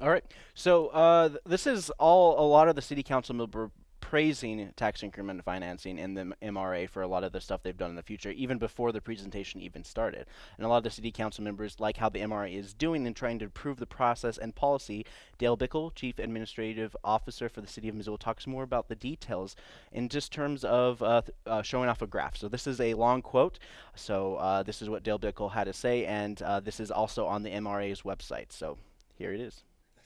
[SPEAKER 1] All right. So uh, this is all a lot of the city council member praising tax increment financing and the MRA for a lot of the stuff they've done in the future, even before the presentation even started. And a lot of the city council members like how the MRA is doing and trying to improve the process and policy. Dale Bickell, Chief Administrative Officer for the City of Missoula, talks more about the details in just terms of uh, uh, showing off a graph. So this is a long quote. So uh, this is what Dale Bickell had to say, and uh, this is also on the MRA's website. So here it is.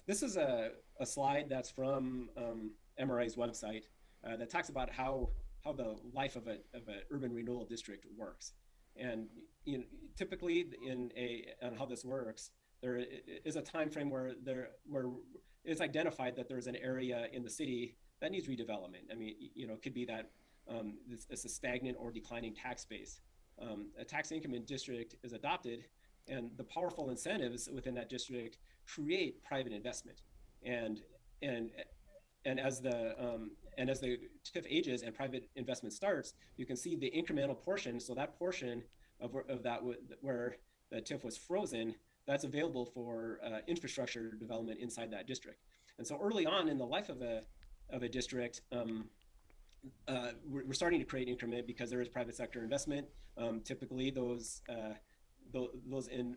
[SPEAKER 9] This is a, a slide that's from um, MRA's website uh, that talks about how how the life of a of an urban renewal district works, and you know, typically in a and how this works, there is a time frame where there where it's identified that there's an area in the city that needs redevelopment. I mean, you know, it could be that um, this, it's a stagnant or declining tax base. Um, a tax increment district is adopted, and the powerful incentives within that district create private investment. And and and as the um, and as the TIF ages and private investment starts, you can see the incremental portion. So that portion of, of that where the TIF was frozen, that's available for uh, infrastructure development inside that district. And so early on in the life of a of a district, um, uh, we're, we're, starting to create increment because there is private sector investment. Um, typically, those uh, those in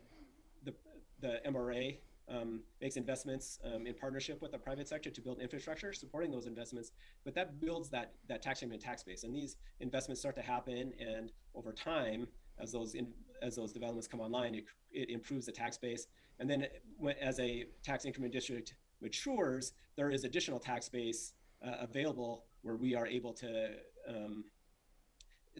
[SPEAKER 9] the the MRA um, makes investments um, in partnership with the private sector to build infrastructure, supporting those investments. But that builds that that tax increment tax base, and these investments start to happen, and over time, as those in, as those developments come online, it, it improves the tax base. And then, as a tax increment district matures, there is additional tax base uh, available where we are able to um,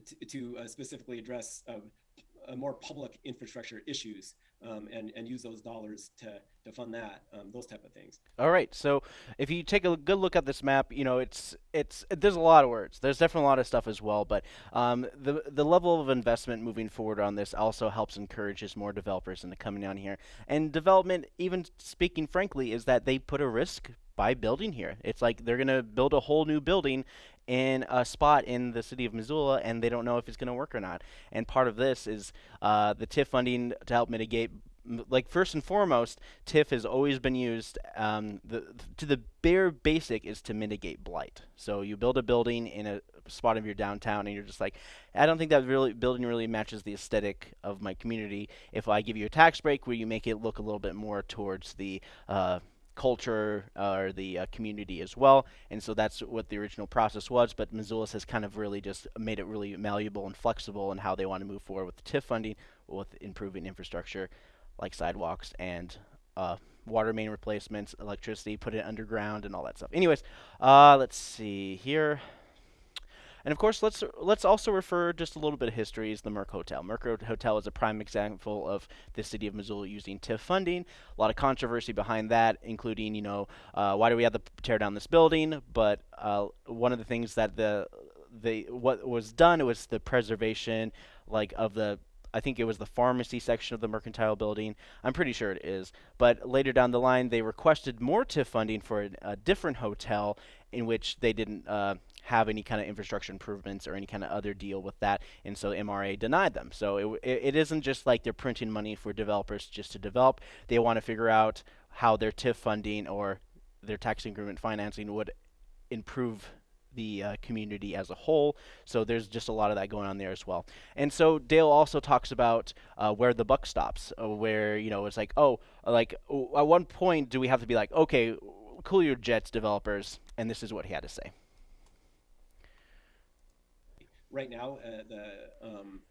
[SPEAKER 9] to, to uh, specifically address uh, more public infrastructure issues um, and and use those dollars to to fund that um, those type of things.
[SPEAKER 1] All right, so if you take a good look at this map, you know it's it's there's a lot of words. There's definitely a lot of stuff as well, but um, the the level of investment moving forward on this also helps encourages more developers into coming down here. And development, even speaking frankly, is that they put a risk by building here. It's like they're going to build a whole new building in a spot in the city of Missoula, and they don't know if it's going to work or not. And part of this is uh, the TIF funding to help mitigate. Like first and foremost, TIF has always been used. Um, the, to the bare basic is to mitigate blight. So you build a building in a spot of your downtown, and you're just like, I don't think that really building really matches the aesthetic of my community. If I give you a tax break where you make it look a little bit more towards the uh, culture uh, or the uh, community as well. And so that's what the original process was. But Missoula has kind of really just made it really malleable and flexible in how they want to move forward with the TIF funding, with improving infrastructure like sidewalks and uh, water main replacements, electricity, put it underground, and all that stuff. Anyways, uh, let's see here. And of course, let's let's also refer just a little bit of history is the Merc Hotel. Merc Hotel is a prime example of the city of Missoula using TIF funding. A lot of controversy behind that, including you know uh, why do we have to tear down this building? But uh, one of the things that the the what was done it was the preservation like of the I think it was the pharmacy section of the mercantile building. I'm pretty sure it is. But later down the line, they requested more TIF funding for a, a different hotel in which they didn't uh, have any kind of infrastructure improvements or any kind of other deal with that, and so MRA denied them. So it, it, isn't just like they're printing money for developers just to develop. They want to figure out how their TIF funding or their tax increment financing would improve the uh, community as a whole. So there's just a lot of that going on there as well. And so Dale also talks about uh, where the buck stops, uh, where you know it's like, oh, like at one point do we have to be like, okay, cool your jets, developers, and this is what he had to say
[SPEAKER 9] right now, uh, the um,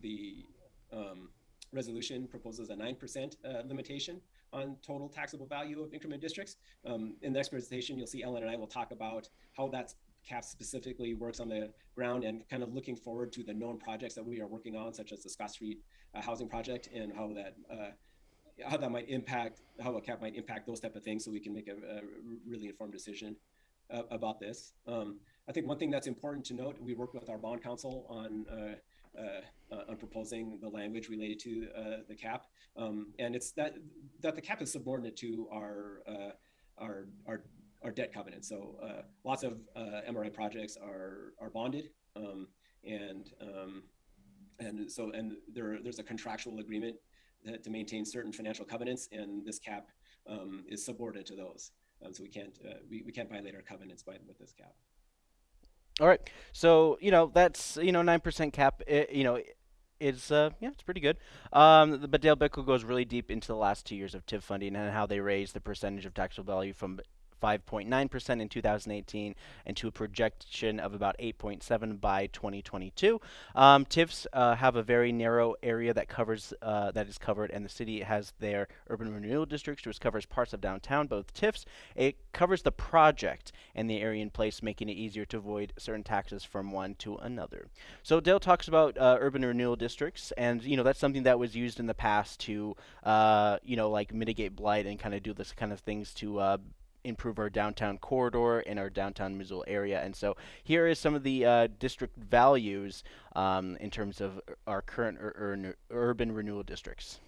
[SPEAKER 9] the um, resolution proposes a 9% uh, limitation on total taxable value of increment districts. Um, in the next presentation, you'll see Ellen and I will talk about how that cap specifically works on the ground and kind of looking forward to the known projects that we are working on, such as the Scott Street uh, housing project and how that uh, how that might impact how a cap might impact those type of things so we can make a, a really informed decision uh, about this. Um, I think one thing that's important to note, we work with our bond counsel on uh, uh, on proposing the language related to uh, the cap, um, and it's that that the cap is subordinate to our uh, our our our debt covenant. So uh, lots of uh, MRA projects are are bonded, um, and um, and so and there there's a contractual agreement that, to maintain certain financial covenants, and this cap um, is subordinate to those. Um, so we can't we, we can't violate our covenants by with this cap.
[SPEAKER 1] All right. So, you know, that's, you know, 9% cap, it, you know, it's, uh, yeah, it's pretty good. Um, but Dale Bickell goes really deep into the last two years of TIF funding and how they raised the percentage of taxable value from 5.9% in 2018 and to a projection of about 8.7 by 2022. Um, TIFs uh, have a very narrow area that covers uh, that is covered, and the city has their urban renewal districts, which covers parts of downtown. Both TIFs it covers the project and the area in place, making it easier to avoid certain taxes from one to another. So Dale talks about uh, urban renewal districts, and you know that's something that was used in the past to uh, you know like mitigate blight and kind of do this kind of things to uh, improve our downtown corridor in our downtown Missoula area. And so here is some of the uh, district values um, in terms of our current ur ur urban renewal districts.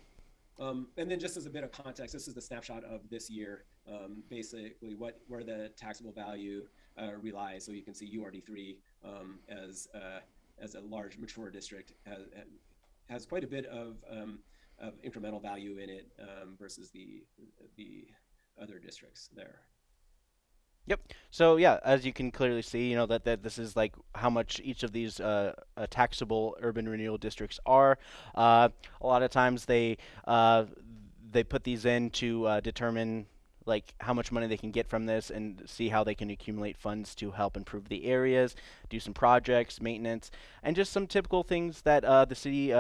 [SPEAKER 9] Um, and then just as a bit of context, this is the snapshot of this year, um, basically what where the taxable value uh, relies. So you can see URD3 um, as uh, as a large mature district has, has quite a bit of, um, of incremental value in it um, versus the the other districts there.
[SPEAKER 1] Yep. So yeah, as you can clearly see, you know that, that this is like how much each of these uh, uh, taxable urban renewal districts are. Uh, a lot of times they uh, they put these in to uh, determine like how much money they can get from this and see how they can accumulate funds to help improve the areas, do some projects, maintenance, and just some typical things that uh, the city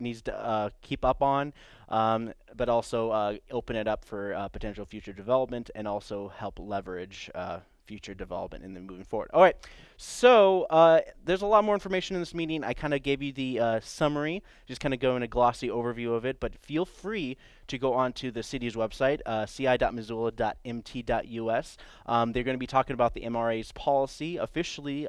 [SPEAKER 1] needs to uh, keep up on, um, but also uh, open it up for uh, potential future development and also help leverage uh, future development and then moving forward. All right, so uh, there's a lot more information in this meeting. I kind of gave you the uh, summary, just kind of go in a glossy overview of it, but feel free to go on to the city's website, ci.missoula.mt.us. Um, they're going to be talking about the MRA's policy officially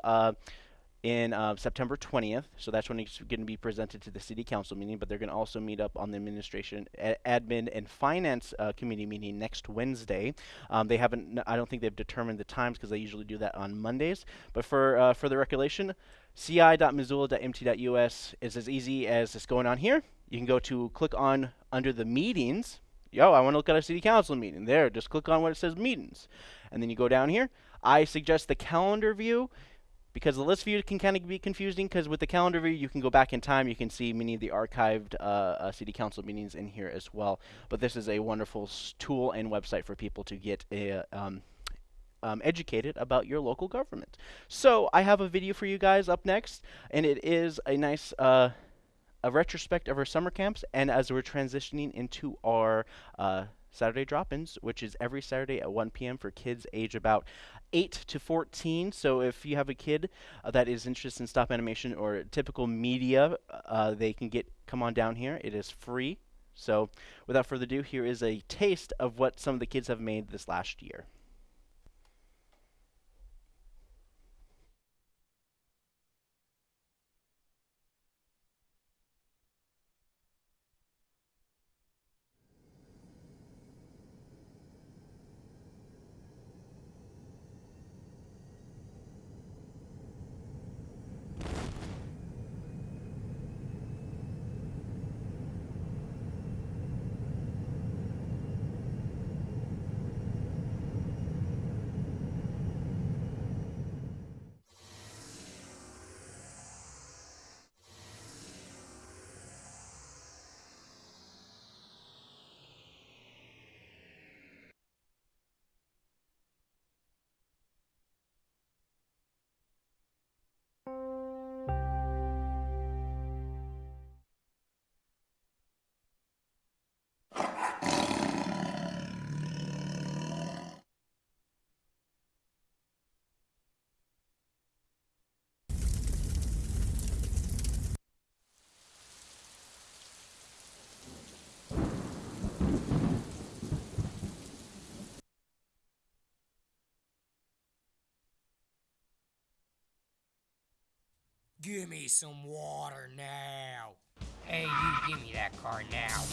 [SPEAKER 1] in uh, September 20th. So that's when it's going to be presented to the city council meeting. But they're going to also meet up on the administration, admin, and finance uh, committee meeting next Wednesday. Um, they haven't. I don't think they've determined the times because they usually do that on Mondays. But for uh, further recollection, ci.missoula.mt.us is as easy as just going on here. You can go to click on under the meetings. Yo, I want to look at a city council meeting. There, just click on what it says meetings. And then you go down here. I suggest the calendar view because the list view can kind of be confusing because with the calendar view you can go back in time you can see many of the archived uh, uh, city council meetings in here as well but this is a wonderful tool and website for people to get a, um, um, educated about your local government so I have a video for you guys up next and it is a nice uh, a retrospect of our summer camps and as we're transitioning into our uh, Saturday drop-ins, which is every Saturday at 1 p.m. for kids age about 8 to 14. So if you have a kid uh, that is interested in stop animation or typical media, uh, they can get come on down here. It is free. So without further ado, here is a taste of what some of the kids have made this last year.
[SPEAKER 10] Give me some water now. Hey, you give me that car now.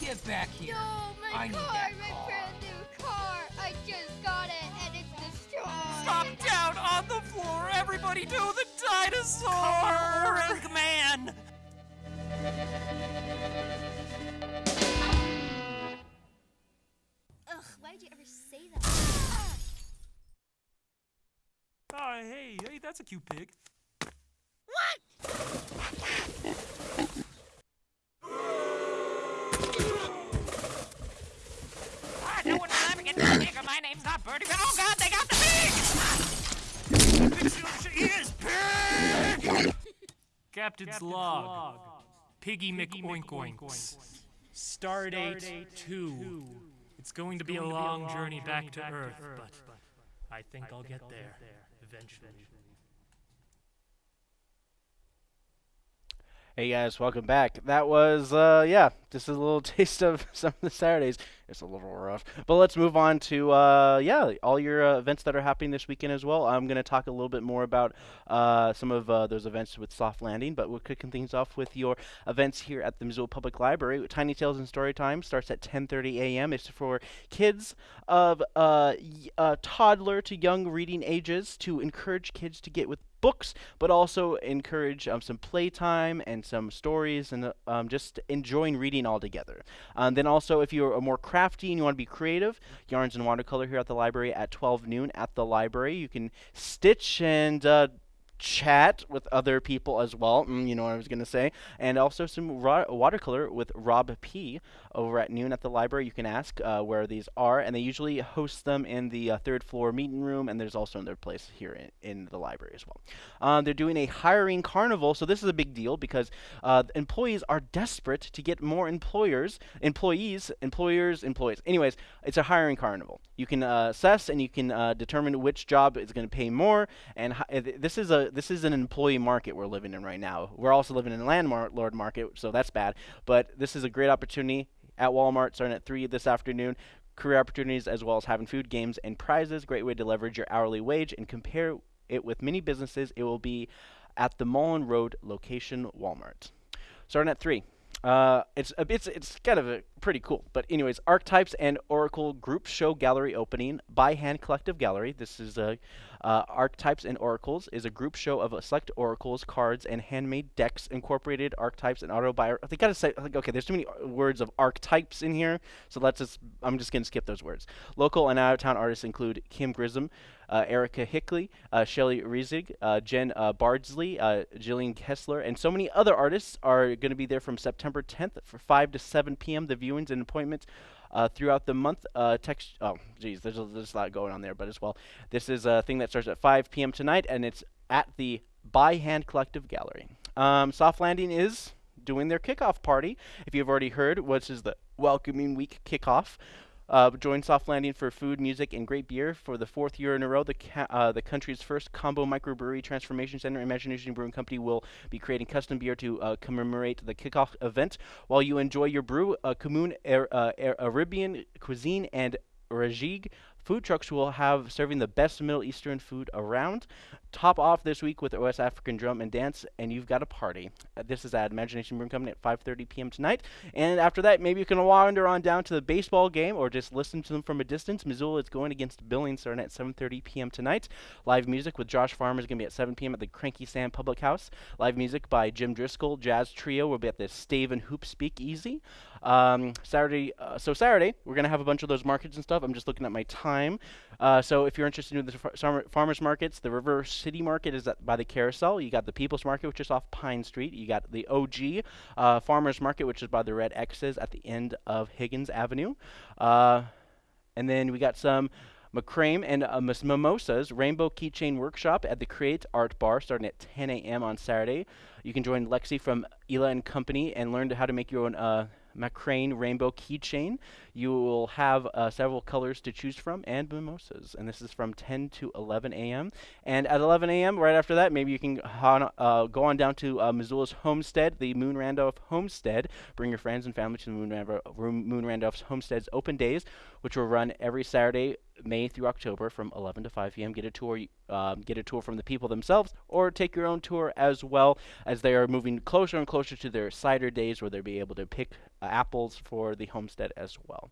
[SPEAKER 10] Get back here.
[SPEAKER 11] No, my
[SPEAKER 10] I need
[SPEAKER 11] car,
[SPEAKER 10] that
[SPEAKER 11] my
[SPEAKER 10] car.
[SPEAKER 11] brand new car. I just got it and it's destroyed.
[SPEAKER 10] Stop down on the floor, everybody do the dinosaur! Coloring man!
[SPEAKER 11] Ugh, why did you ever say that?
[SPEAKER 10] Oh, hey, hey, that's a cute pig. What? Ah, no one's laughing at the pig. or My name's not Birdie. Oh God, they got the pig! Ears, pig! Captain's log. Piggy McOinkoinks. Stardate 2. It's going to be a long journey back to Earth, but I think I'll get there eventually.
[SPEAKER 1] Hey guys, welcome back. That was, uh, yeah, just a little taste of some of the Saturdays. It's a little rough. But let's move on to, uh, yeah, all your uh, events that are happening this weekend as well. I'm going to talk a little bit more about uh, some of uh, those events with Soft Landing, but we're kicking things off with your events here at the Missoula Public Library. Tiny Tales and Story Time starts at 10.30 a.m. It's for kids of uh, uh, toddler to young reading ages to encourage kids to get with books, but also encourage um, some playtime and some stories and uh, um, just enjoying reading all together. Um, then also, if you're more crafty and you want to be creative, yarns and watercolor here at the library at 12 noon at the library. You can stitch and uh, chat with other people as well. Mm, you know what I was going to say. And also some watercolor with Rob P. over at noon at the library. You can ask uh, where these are, and they usually host them in the uh, third floor meeting room, and there's also another place here in, in the library as well. Um, they're doing a hiring carnival, so this is a big deal because uh, employees are desperate to get more employers, employees, employers, employees. Anyways, it's a hiring carnival. You can uh, assess and you can uh, determine which job is going to pay more. And uh, this is a this is an employee market we're living in right now. We're also living in a landlord market, so that's bad. But this is a great opportunity at Walmart starting at three this afternoon career opportunities as well as having food, games, and prizes. Great way to leverage your hourly wage and compare it with many businesses. It will be at the Mullen Road location Walmart. Starting at three. Uh, it's it's it's kind of a pretty cool. But anyways, Archetypes and Oracle Group Show Gallery opening by Hand Collective Gallery. This is a uh, Archetypes and Oracles is a group show of select oracles, cards, and handmade decks. Incorporated archetypes and autobiography. They gotta say like okay, there's too many uh, words of archetypes in here, so let's just I'm just gonna skip those words. Local and out of town artists include Kim Grissom, uh, Erica Hickley, uh, Shelley Riesig, uh, Jen uh, Bardsley, uh, Jillian Kessler, and so many other artists are going to be there from September 10th for 5 to 7 p.m. The viewings and appointments uh, throughout the month. Uh, text. Oh, geez, there's a, there's a lot going on there, but as well, this is a thing that starts at 5 p.m. tonight, and it's at the By Hand Collective Gallery. Um, Soft Landing is doing their kickoff party. If you've already heard, which is the Welcoming Week kickoff. Uh, join Soft Landing for food, music, and great beer for the fourth year in a row. The uh, the country's first combo microbrewery transformation center, Imagination Brewing Company, will be creating custom beer to uh, commemorate the kickoff event. While you enjoy your brew, uh, uh, Ar- Arabian cuisine and Rajig food trucks will have serving the best Middle Eastern food around. Top off this week with West African drum and dance, and you've got a party. Uh, this is at Imagination Room coming at 5:30 p.m. tonight. And after that, maybe you can wander on down to the baseball game or just listen to them from a distance. Missoula is going against Billings starting at 7:30 p.m. tonight. Live music with Josh Farmer is going to be at 7 p.m. at the Cranky Sam Public House. Live music by Jim Driscoll Jazz Trio will be at the Stave and Hoop Speak Easy. Um, Saturday, uh, so Saturday we're gonna have a bunch of those markets and stuff. I'm just looking at my time. Uh, so if you're interested in the far- farmers markets, the River City Market is at, by the Carousel. You got the People's Market, which is off Pine Street. You got the OG uh, Farmers Market, which is by the Red X's at the end of Higgins Avenue. Uh, and then we got some Macrame and uh, Mis- Mimosas Rainbow Keychain Workshop at the Create Art Bar starting at 10 a.m. on Saturday. You can join Lexi from Ela and Company and learn to how to make your own uh, Macrame Rainbow Keychain. You will have uh, several colors to choose from and mimosas. And this is from 10 to 11 a.m. And at 11 a.m., right after that, maybe you can uh, go on down to uh, Missoula's Homestead, the Moon Randolph Homestead. Bring your friends and family to the Moon, Randolph, Moon Randolph's Homestead's open days which will run every Saturday, May through October from 11 to 5 p.m. Get a tour, um, get a tour from the people themselves, or take your own tour as well, as they are moving closer and closer to their cider days, where they'll be able to pick uh, apples for the homestead as well.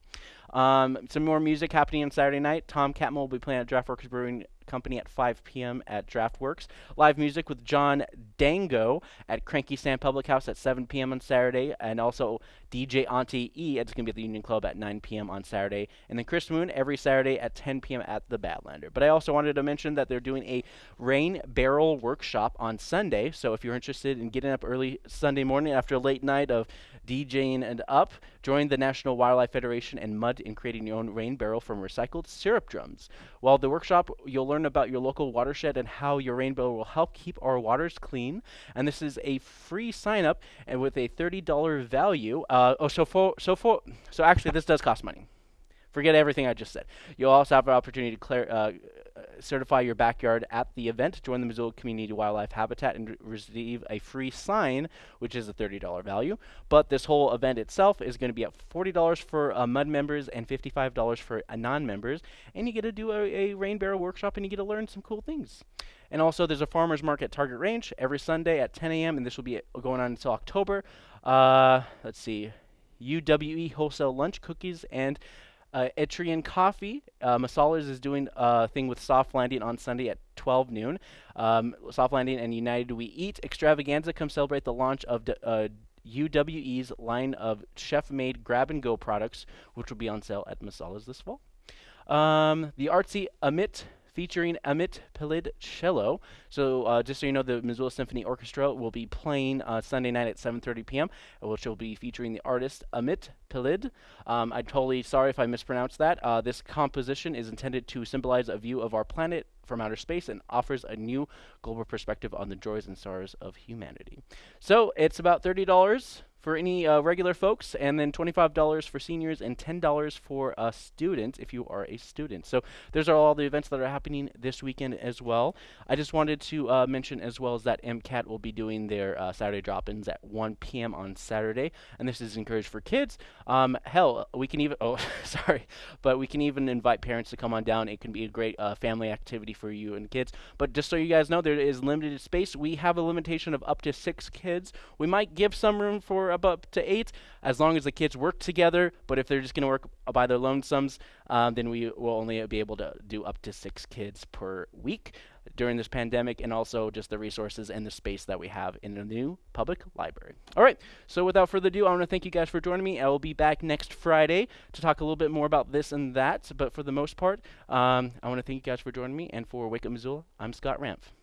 [SPEAKER 1] Um, some more music happening on Saturday night. Tom Catmull will be playing at Draftworks Brewing Company at 5 p.m. at Draftworks. Live music with John Dango at Cranky Sam Public House at 7 p.m. on Saturday, and also DJ Auntie E. It's going to be at the Union Club at 9 p.m. on Saturday, and then Chris Moon every Saturday at 10 p.m. at the Badlander. But I also wanted to mention that they're doing a rain barrel workshop on Sunday. So if you're interested in getting up early Sunday morning after a late night of DJing and up, join the National Wildlife Federation and mud in creating your own rain barrel from recycled syrup drums. While the workshop, you'll learn about your local watershed and how your rain barrel will help keep our waters clean. And this is a free sign up and with a $30 value. Uh, oh, so for so for so actually this does cost money. Forget everything I just said. You'll also have an opportunity to clear, uh, certify your backyard at the event, join the Missoula Community Wildlife Habitat, and receive a free sign, which is a $30 value. But this whole event itself is going to be at $40 for uh, MUD members and $55 for uh, non-members, and you get to do a, a rain barrel workshop and you get to learn some cool things. And also, there's a farmers market Target Range every Sunday at 10 a.m., and this will be going on until October. Uh, let's see, UWE wholesale lunch, cookies, and uh, Eritrean Coffee, uh, Masala's is doing a thing with Soft Landing on Sunday at 12 noon. Um, Soft Landing and United We Eat extravaganza come celebrate the launch of uh, UWE's line of chef-made grab-and-go products, which will be on sale at Masala's this fall. Um, the artsy Amit featuring Amit Peled cello. So uh, just so you know, the Missoula Symphony Orchestra will be playing uh, Sunday night at 7:30 p.m., which will be featuring the artist Amit Peled. Um, I'm totally sorry if I mispronounced that. Uh, this composition is intended to symbolize a view of our planet from outer space and offers a new global perspective on the joys and sorrows of humanity. So it's about $30 for any uh, regular folks, and then $25 for seniors and $10 for a student if you are a student. So those are all the events that are happening this weekend as well. I just wanted to uh, mention as well as that MCAT will be doing their uh, Saturday drop-ins at 1 p.m. on Saturday, and this is encouraged for kids. Um, hell, we can even oh sorry, but we can even invite parents to come on down. It can be a great uh, family activity for you and kids. But just so you guys know, there is limited space. We have a limitation of up to six kids. We might give some room for up to eight as long as the kids work together. But if they're just going to work by their lonesomes, um, then we will only be able to do up to six kids per week during this pandemic and also just the resources and the space that we have in the new public library. All right, so without further ado, I want to thank you guys for joining me. I will be back next Friday to talk a little bit more about this and that, but for the most part, um, I want to thank you guys for joining me, and for Wake Up Missoula, I'm Scott Ramph.